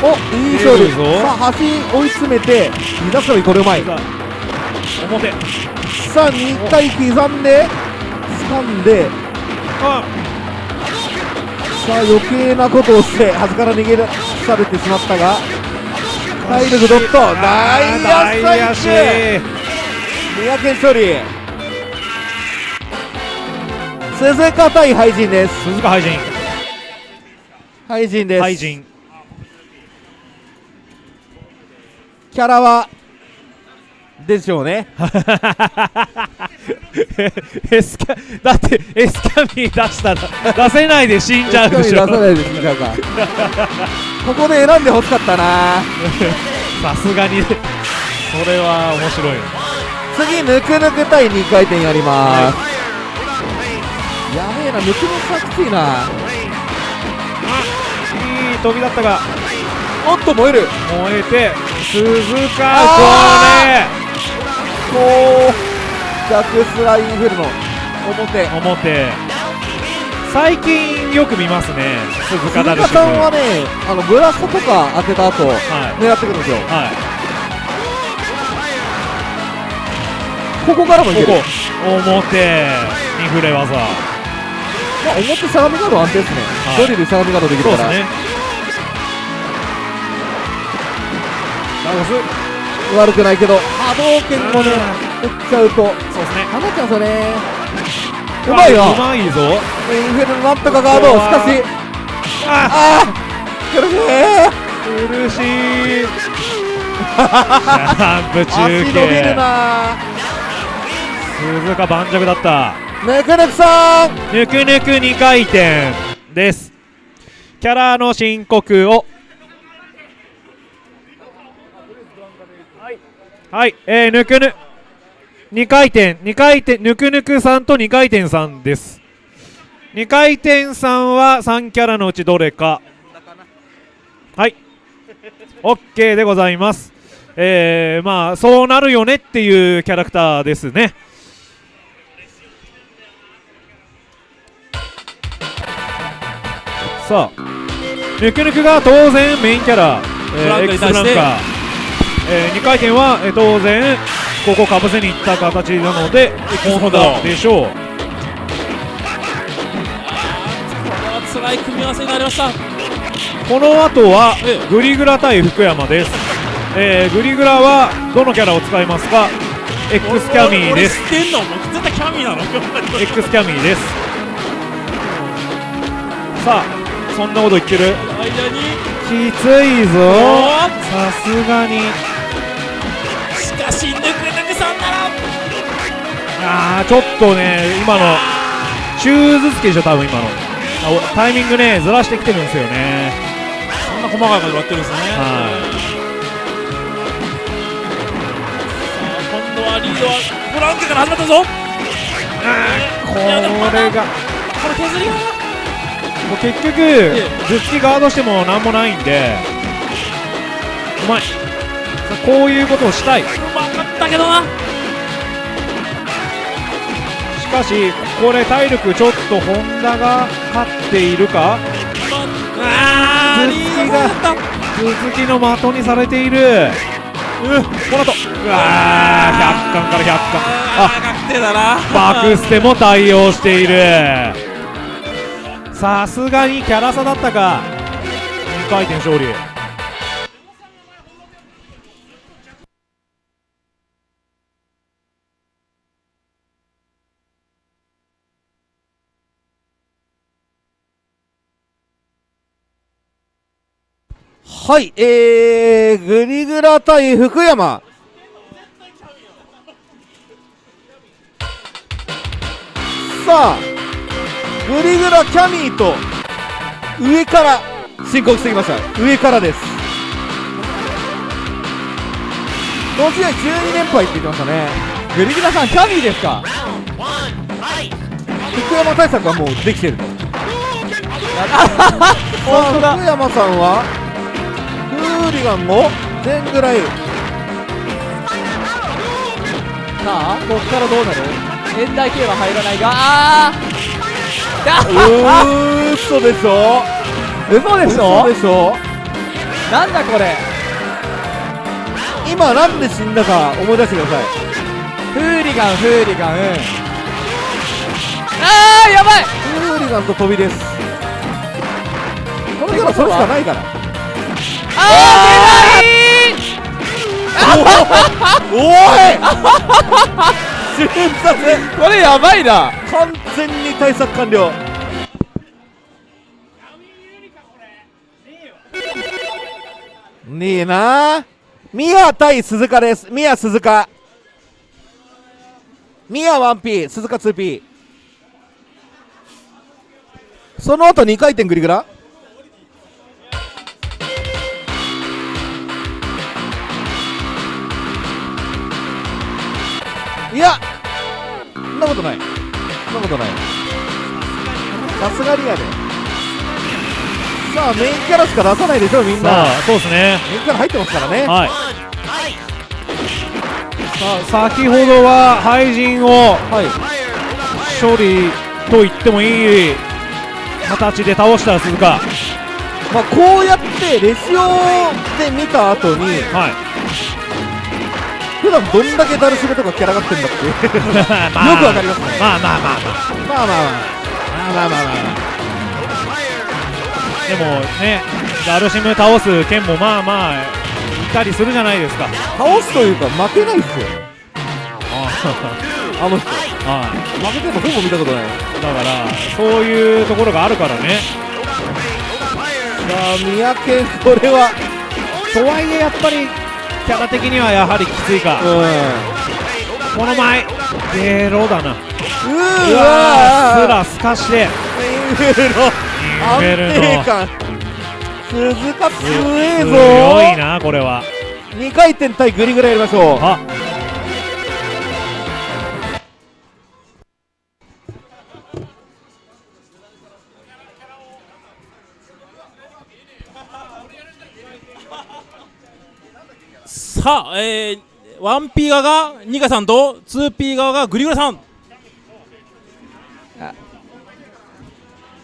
おいい勝利さあ端追い詰めて2打差これうまいさ表。さあ2回刻んで掴んで。あ。さあ余計なことをして端から逃げ出されてしまったが体力ドット。内野内野ス三宅勝利鈴鹿対廃人です。鈴鹿廃人。廃人です。廃人。キャラはでしょうね。エスキャだってエスキャミー出したら 出せないで死んじゃうでしょ。出さないですじゃあか。ここで選んでほしかったな。さすがにそれは面白い。次ぬくぬく対2回転やります、やべえなぬくぬくさきついな。いい飛びだったが。おっと燃える。燃えて鈴鹿あこうジャックスラインフルの表。これ表。最近よく見ますね鈴鹿ダルシム。鈴鹿さんはねあのブラストとか当てた後はい。狙ってくるんですよ。はい。ここからもいける。ここ。表。に触れ技まあ、表相模ガード安定ですね、はい。ドリル相模ガードできるから、ね。悪くないけど波動拳もね打っちゃうと。そうですね。放っちゃうんですよねうまいよ。うまいぞ。インフェルノなんとかガードし。かしあああ苦しい。苦しい。ジャンプ足中継な鈴鹿盤石だったぬくぬくさん。ぬくぬく2回転です。キャラの申告を。はい、えー、ぬくぬ。2回転2回転ぬくぬくさんと2回転さんです。2回転さんは3キャラのうちどれか。はい。OK でございます。えー、まあそうなるよねっていうキャラクターですね。さあぬくぬくが当然メインキャラ、フランカに対して。X フランカえ2回転は、えー当然ここかぶせにいった形なのでホンダでしょう。辛い組み合わせになりました。この後はええ。グリグラ対福山です。えー、グリグラはどのキャラを使いますか？X キャミーです。俺知ってんの？絶対キャミーなの。X キャミーです。さあそんなこと言ってる。間にきついぞ。おさすがに。しかしぬくんなら。あーちょっとね今の。シューズ付けでしょ多分今の。タイミングねずらしてきてるんですよね。そんな細かいこと言われてるんですね。は今度はリードはブランケから始まったぞ。これが。これ削りがもう結局頭突きガードしてもなんもないんでうまいこういうことをしたい。しうまかったけどな。かしこれ体力ちょっとホンダが勝っているか。あーリー。ドされた頭突きの的にされている。うこの後。うわー100巻から100巻あバクステも対応しているさすがにキャラ差だったか2回転勝利はい、えー、グリグラ対福山。さあ、グリグラキャミーと上から申告してきました。上からです。この試合12連敗って言ってましたね。グリグラさんキャミーですか!福山対策はもうできてると。本当だ福山さんはフーリガンも全ぐらいさあこっからどうなる現代系は入らないがあーうー嘘でしょ？嘘でしょ？嘘でしょ？なんだこれ？今なんで死んだか思い出してください。フーリガンフーリガンあーやばい！フーリガンと飛びです。このキャラそれしかないから。あ おい瞬殺ーこれやばいな。完全に対策完了。ねえな。ミヤ対鈴鹿です。ミヤ鈴鹿。ミヤ 1P 鈴鹿 2P その後2回転グリグラいやそんなことない。そんなことない。さすがにやで。さあメインキャラしか出さないでしょみんな。そうですね。メインキャラ入ってますからね。はい!さあ先ほどは廃人をはい。処理と言ってもいい。形で倒した鈴鹿。まあこうやってレシオで見た後にはい普段どんだけダルシムとかキャラがってんだって よくわかりますね。まあまあまあまあまあまあまあまあまあまあまあでもねダルシム倒す剣もまあまあいたりするじゃないですか倒すというか負けないっすよあの人は負けてるのほぼ見たことないいだからそういうところがあるからねさあ三宅これはとはいえやっぱりキャラ的にはやはりきついか。うこの前。ゲロだな。うわすらすかして。インフェルの安定感。鈴鹿強えぞ。強いなこれは。2回転対グリグラやりましょう。あさあ、えー、1P 側がニカさんと 2P 側がグリグラさん。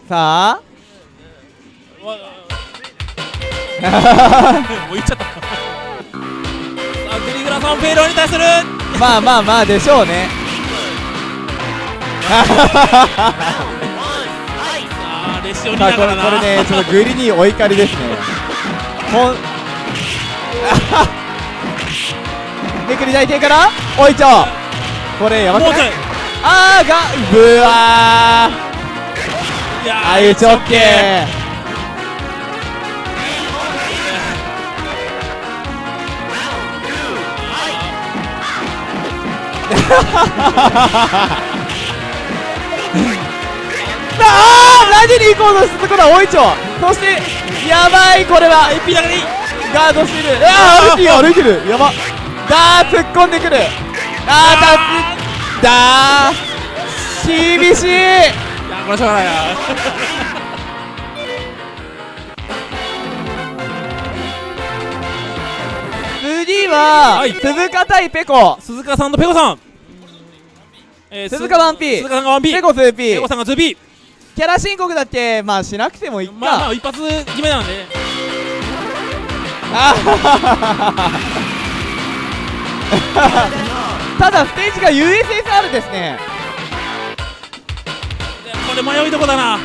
さあ。わもう言っちゃった。さあグリグラさんフェイローに対する。まあまあまあでしょうね。さあレこれねちょっとグリにお怒りですね。ほんめくり大帝からおいちょこれやばくない？あーがぶわいやーあいうちょっけあー何に行こうとしてたことはおいちょ。そしてやばいこれは。ピラがいい。ガードしてるあー歩いてる歩いてる。やばだー突っ込んでくる。あーだー厳しい。いやこれしょうがないな。次は、はい。鈴鹿対ペコ。鈴鹿さんとペコさん。えー鈴鹿 1P 鈴鹿さんが 1P ペコ 2P ペコさんが 2P キャラ申告だってまあしなくてもいいか、まあまあ一発決めなんで。あはははは ただステージが USSR ですね。これ迷いどこだな。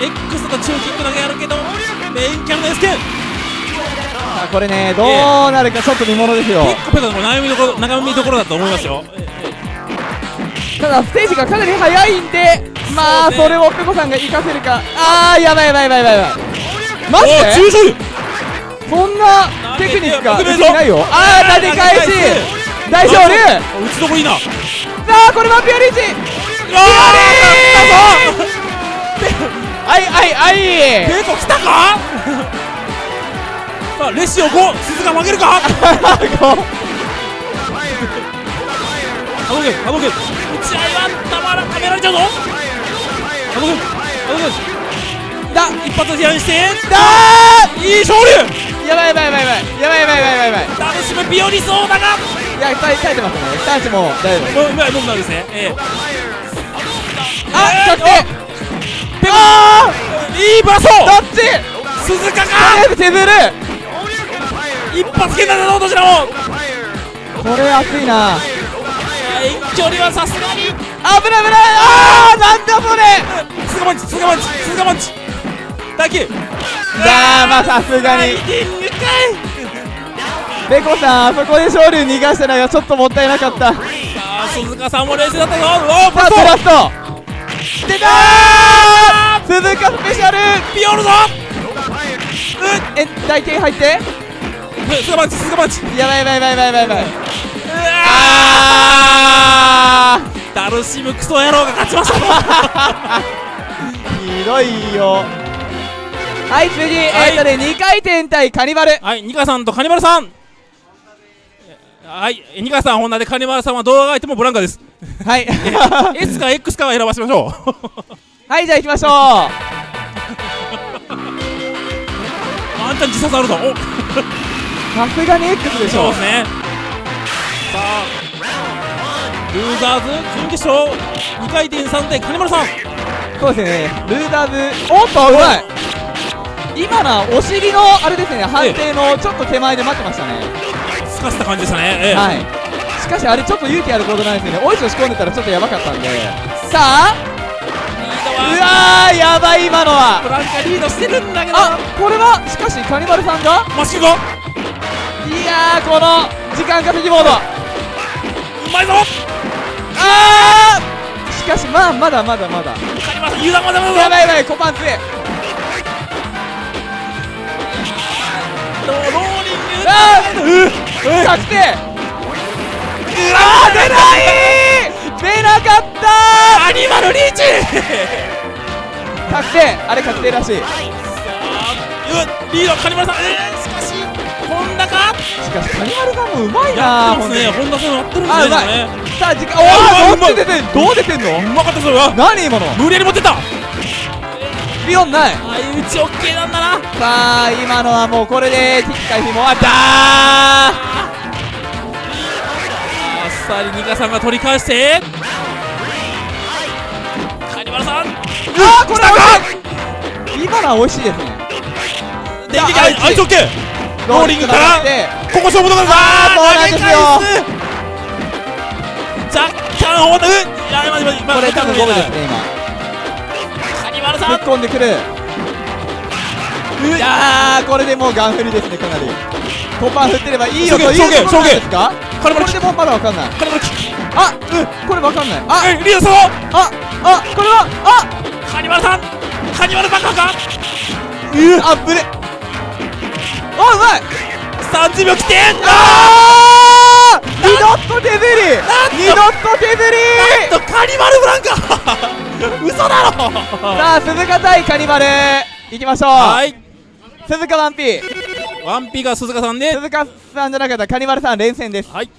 X と中キックだけあるけどメインキャラの S 剣さあこれねどうなるかちょっと見ものですよ。結構ペコさんこれ悩みどころ悩みどころだと思いますよ。ただステージがかなり速いんでまあそれをペコさんが活かせるか。あーやばいやばいやばいやばい。マジおで中勝そんなテクニックがないよ。あー立て返し。大勝利打ちどころいいな。さあこれはピオリーチ。ああいあいあい。ーペコ来たか？さあレシオ5鈴鹿負けるか？こ波動拳波動拳打ち合いはたまらはめられちゃうぞだ一発批判してうだいい勝利。ーやばいやばいやばいやばいやばいやばいやばいやばい。やばい楽しむビオリそうだが。いや耐え耐えてますね。耐えても大丈夫もううまいもんなんですね？ええ。あえー確定あいいバラソーどっち？鈴鹿か。とりあえず削る一発剣だぞどちらも。これ熱いな。遠距離はさすがに。危ない危ない。あーなんだそれ。鈴鹿パンチ鈴鹿パンチ鈴鹿パンチ打球だーまあさすがに。ペコさんあそこで勝利逃がしたのがちょっともったいなかった。ささあ鈴鹿さんも冷静だったぞおおあバブラスト。スト。出たー！鈴鹿スペシャル。ビオルぞえ大剣入って？う鈴鹿パンチ鈴鹿パンチ。やばいやばいやばいやばいやばいうわあダルシムクソ野郎が勝ちました。ーひどいよはい次、えーっとね2回転対カニバル。はいニカさんとカニバルさん。はいニカさんホンダでカニバルさんは動画が入ってもブランカです。はい。S か X かは選ばせましょう。はいじゃあ行きましょう。ワンチャン自殺あるぞ。おさすがに X でしょ。そうですね。さあ。ルーザーズ準決勝。2回転3でカニバルさん。そうですね。ルーザーズおっとうまい今のはお尻のあれですね判定のちょっと手前で待ってましたね。すかした感じでしたね。ええ。はい。しかしあれちょっと勇気ある行動なんですよね。おいしょ仕込んでたらちょっとやばかったんで。さあ。うわーやばい今のは。ブランカリードしてるんだけど。あこれはしかしカニバルさんが？マシいやーこの時間稼ぎモード。うまいぞ。あー。しかしまあまだまだまだ。やばいやばいコパンツへあー確定あー出ない出なかったアニマルリーチ確定あれ確定らしいうっリードカニバルさんえー、しかしホンダかしかしカニバルさんもうまいなやってますね本ホンダさんやってるんですねあうまいねさあ時間おおどっち出てんどう出てんのうまかったそれは何今の無理やり持ってったビヨンない。相打ちオッケーなんだな。さあ今のはもうこれでティッカイフィもあった。あっさりニカさんが取り返して。カニバルさん。あーこれ美味しい。今のは美味しいですね。電撃さああいあいつオッケー。ローリングから。でここ勝負だからあーそうなんですよ。若干いや待って待ってこれ多分ゴムですね今カニバルさん。突っ込んでくるいやこれでもうガン振りですねかなり。コパン振ってればいいよというところですか？これでもまだわかんない。あうんこれわかんない。あリードしたぞああこれはあ。カニバルさん？カニバル爆破か？あぶねあうまい30秒切ってあー二ドット手振り二ドット手振り。とカニバルブランカ 嘘だろ！さあ鈴鹿対カニバルいきましょう。はい。鈴鹿ワンピワンピが鈴鹿さんで。鈴鹿さんじゃなかったカニバルさん連戦です。はい。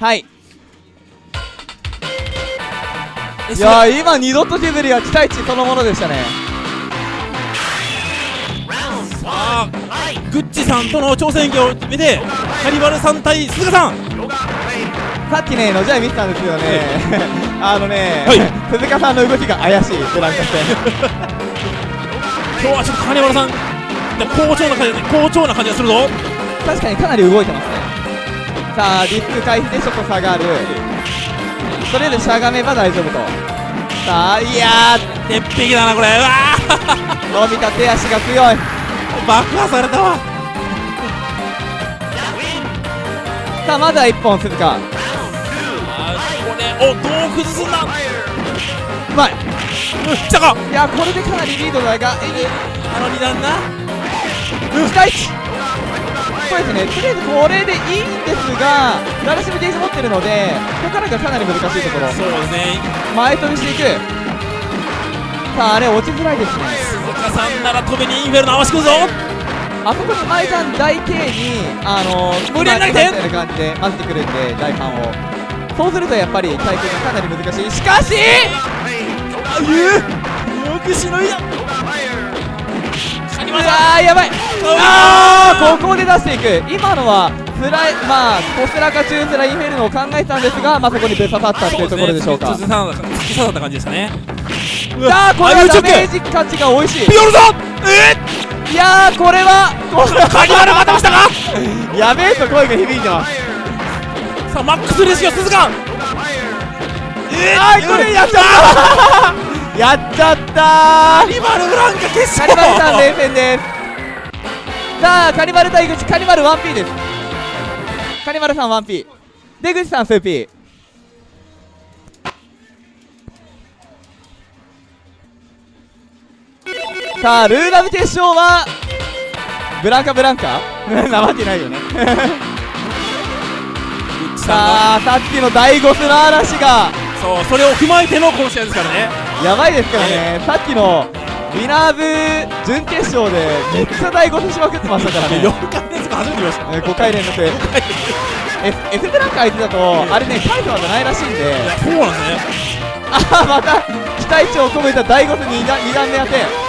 はい。えいやー今二度と手振りは期待値そのものでしたねさあグッチさんとの挑戦を決めてカニバルさん対鈴鹿さん。さっきねのじゃい見てたんですけどねあのね、はい。鈴鹿さんの動きが怪しいブランカ戦今日はちょっとカニバルさん好調な感じ好調な感じがするぞ。確かにかなり動いてますね。さあリスク回避でちょっと下がる。とりあえずしゃがめば大丈夫と。さあいや鉄壁だなこれ。うわー。伸びた手足が強い。ー爆破されたわ。さあまずは1本鈴鹿。これおどう崩すんだまいうん来たかいやこれでかなりリードだがあの二段な。期待値そうですね。とりあえずこれでいいんですがラルシムゲージ持ってるのでここからがかなり難しいところ。そうですね。前飛びしていくさああれ落ちづらいですね。鈴鹿さんなら飛びにインフェルノ合わせてくるぞ。あそこに前ちゃん大 K にあのー、無理やり投げてみたいな感じで混ぜてくるんで大ファンを。そうするとやっぱり対決がかなり難しい。しかしあよくしのいだカニうバルさわーやばい。あーここで出していく。今のはスライまあコスラか中スラインフェルノを考えてたんですがまあそこにぶっ刺さったっていうところでしょうか。突き刺さった感じでしたね。さあこれはあダメージ価値が美味しい。ピヨルぞえいやーこれはこれカニバルまたましたか？やべえと声が響いてます。さあマックスレシオ鈴鹿。えあーこれやっちゃった。やっ ちゃったカニバルブランカ決カ勝ニバルさん連戦です。さあカニバル対口カニバル 1P です。カニバルさん 1P 出口さん 2P さあルーラブ決勝はブランカブランカ？なわけないよね。さあさっきの大ゴスの嵐がそうそれを踏まえてのこの試合ですからね。やばいですからね。さっきのウィナーズ準決勝でめっちゃ大ゴスしまくってましたからね。4回連続初めて見ました。えー5回連続。F, F ブランカ相手だとあれねタイトルじゃないらしいんで。そうなんですね。あまた期待値を込めた大ゴス 2, 段2段目当て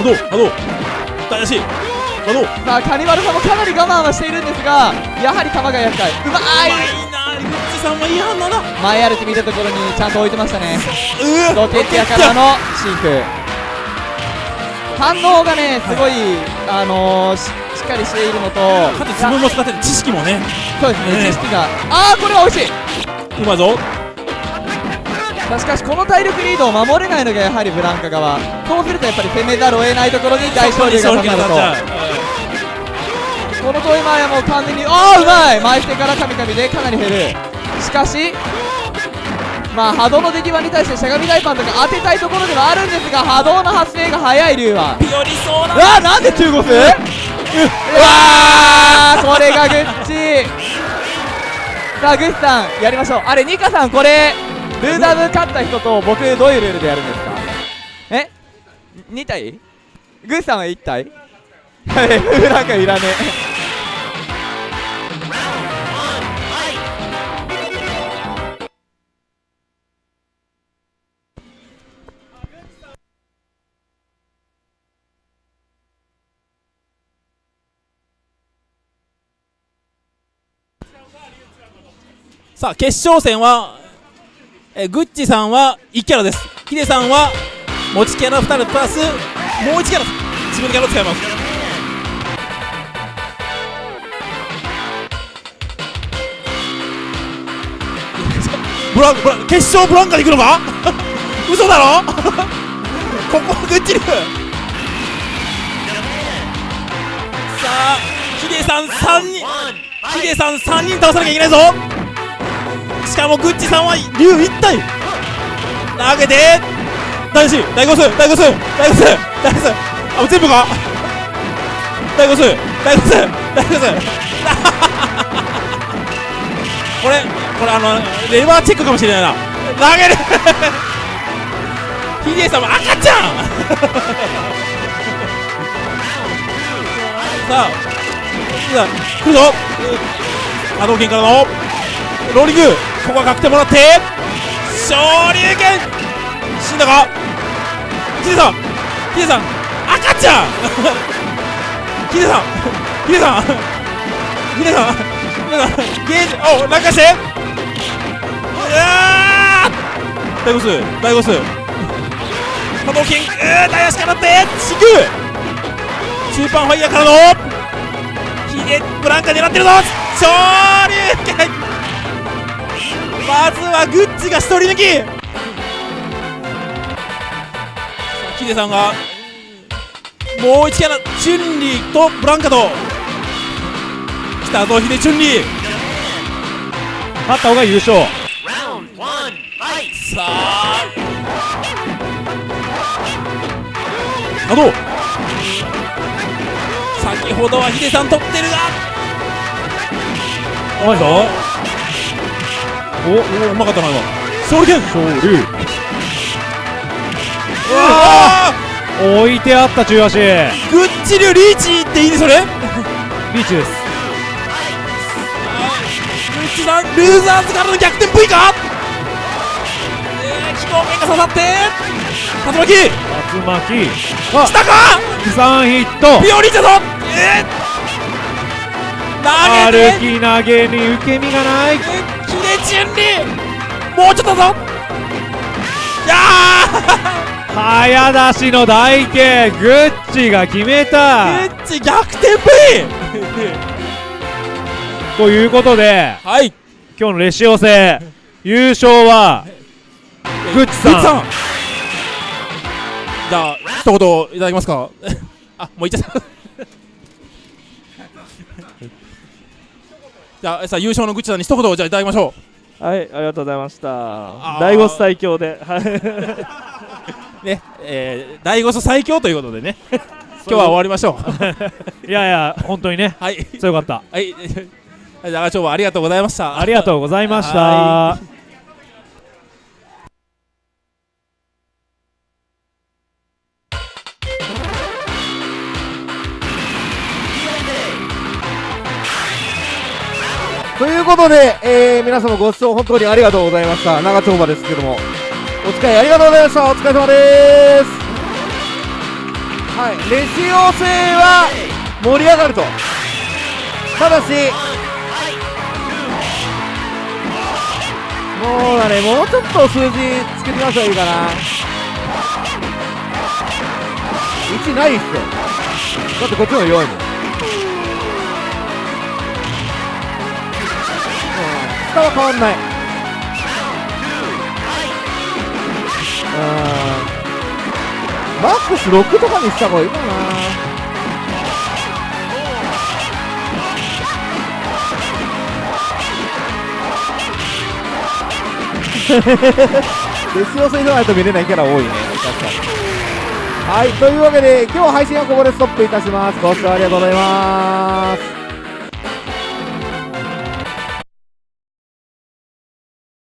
波動波動大し波動さあカニバルさんもかなり我慢はしているんですがやはり球が厄介うまうまいいなグッチさんはいい反応だ前歩き見たところにちゃんと置いてましたね。うロケットやからのシンク。反応がねすごいあのー、ししっかりしているのとかつ自分も使ってて知識もね。そうですねね。知識が。ああこれは美味しい。うまいぞまあしかしこの体力リードを守れないのがやはりブランカ側。そうするとやっぱり攻めざるを得ないところに大勝利がかかると。この遠い前はもう完全にああうまい！前手からカミカミでかなり減る。しかしまあ波動の出来場に対してしゃがみ大パンとか当てたいところではあるんですが波動の発生が早い竜は。ピオリそうわーなんで中国？うわーこれがグッチ。さあグッチさんやりましょう。あれニカさんこれルーダム勝った人と僕どういうルールでやるんですか？え？2体グッチさんは1体はいなんかいらねえ。さあ決勝戦はえグッチさんは1キャラです。ヒデさんは持ちキャラ2人プラスもう1キャラ自分のキャラを使います。ブランブラン決勝ブランカで行くのか？嘘だろ？ここはグッチ流あヒデさん3人ヒ.デさん3人倒さなきゃいけないぞしかもグッチさんは竜1体。投げて。大子大ゴス大ゴス大ゴス大ゴスあ全部か。大ゴス大ゴス大ゴス これこれあのレバーチェックかもしれないな。投げる。ヒデさんも赤ちゃん。さあさあ来るぞ。波動拳からの。ローリングここは確定もらって昇竜拳死んだか?ヒデさんヒデさん赤ちゃ ん!ヒデさんヒデさんヒデさんゲージお落下して!うわー!大ゴス大ゴス波動拳うー大足からってシグスーパーファイヤーからのヒデブランカ狙ってるぞ!昇竜拳まずはグッチが一人抜き。ヒデさんがもう一キャラチュンリーとブランカと来たぞヒデチュンリー。勝った方が優勝.さあ。波動先ほどはヒデさん取ってるが。うまいぞおおうまかったな今。ソウル剣勝利うわ置いてあった中足。リーグッチ流リーチっていいねそれ。ーチです。グッチさんルーザーズからの逆転 V かえー、気候面が刺さって。竜巻。竜巻。あ来たか。3ヒット。ピオリーチだぞえー、投げて。歩き投げに受け身がない。キレチュンリーもうちょっとだぞ。いや早出しの台形グッチが決めーた。グッチ逆転 V ということではい。今日のレシオ戦優勝はグッチさん。さん。じゃあ一言いただけますか？あもう言っちゃったじゃあさあ優勝のグッチさんに一言じゃあいただきましょはい、ありがとうございました。ー。第五最強で、はい、う ねえー、第5ス最強ということでね。今日は終わりましょう。いやいや本当にね。はい。強かった。はい。じゃあ今日はありがとうございました。ありがとうございましたということで、えー、皆様ご視聴本当にありがとうございました。長丁場ですけども。お付き合いありがとうございました。お疲れ様です。はい。レシオ戦は盛り上がると。ただしもうだねもうちょっと数字つけてみましたらいいかな。1ないっすよ。だってこっちの方が弱いもん。下は変わんない。マックス6とかにした方がいいかな。デス予選でないと見れないキャラ多いね。確かに。はいというわけで今日配信はここでストップいたします。ご視聴ありがとうございます。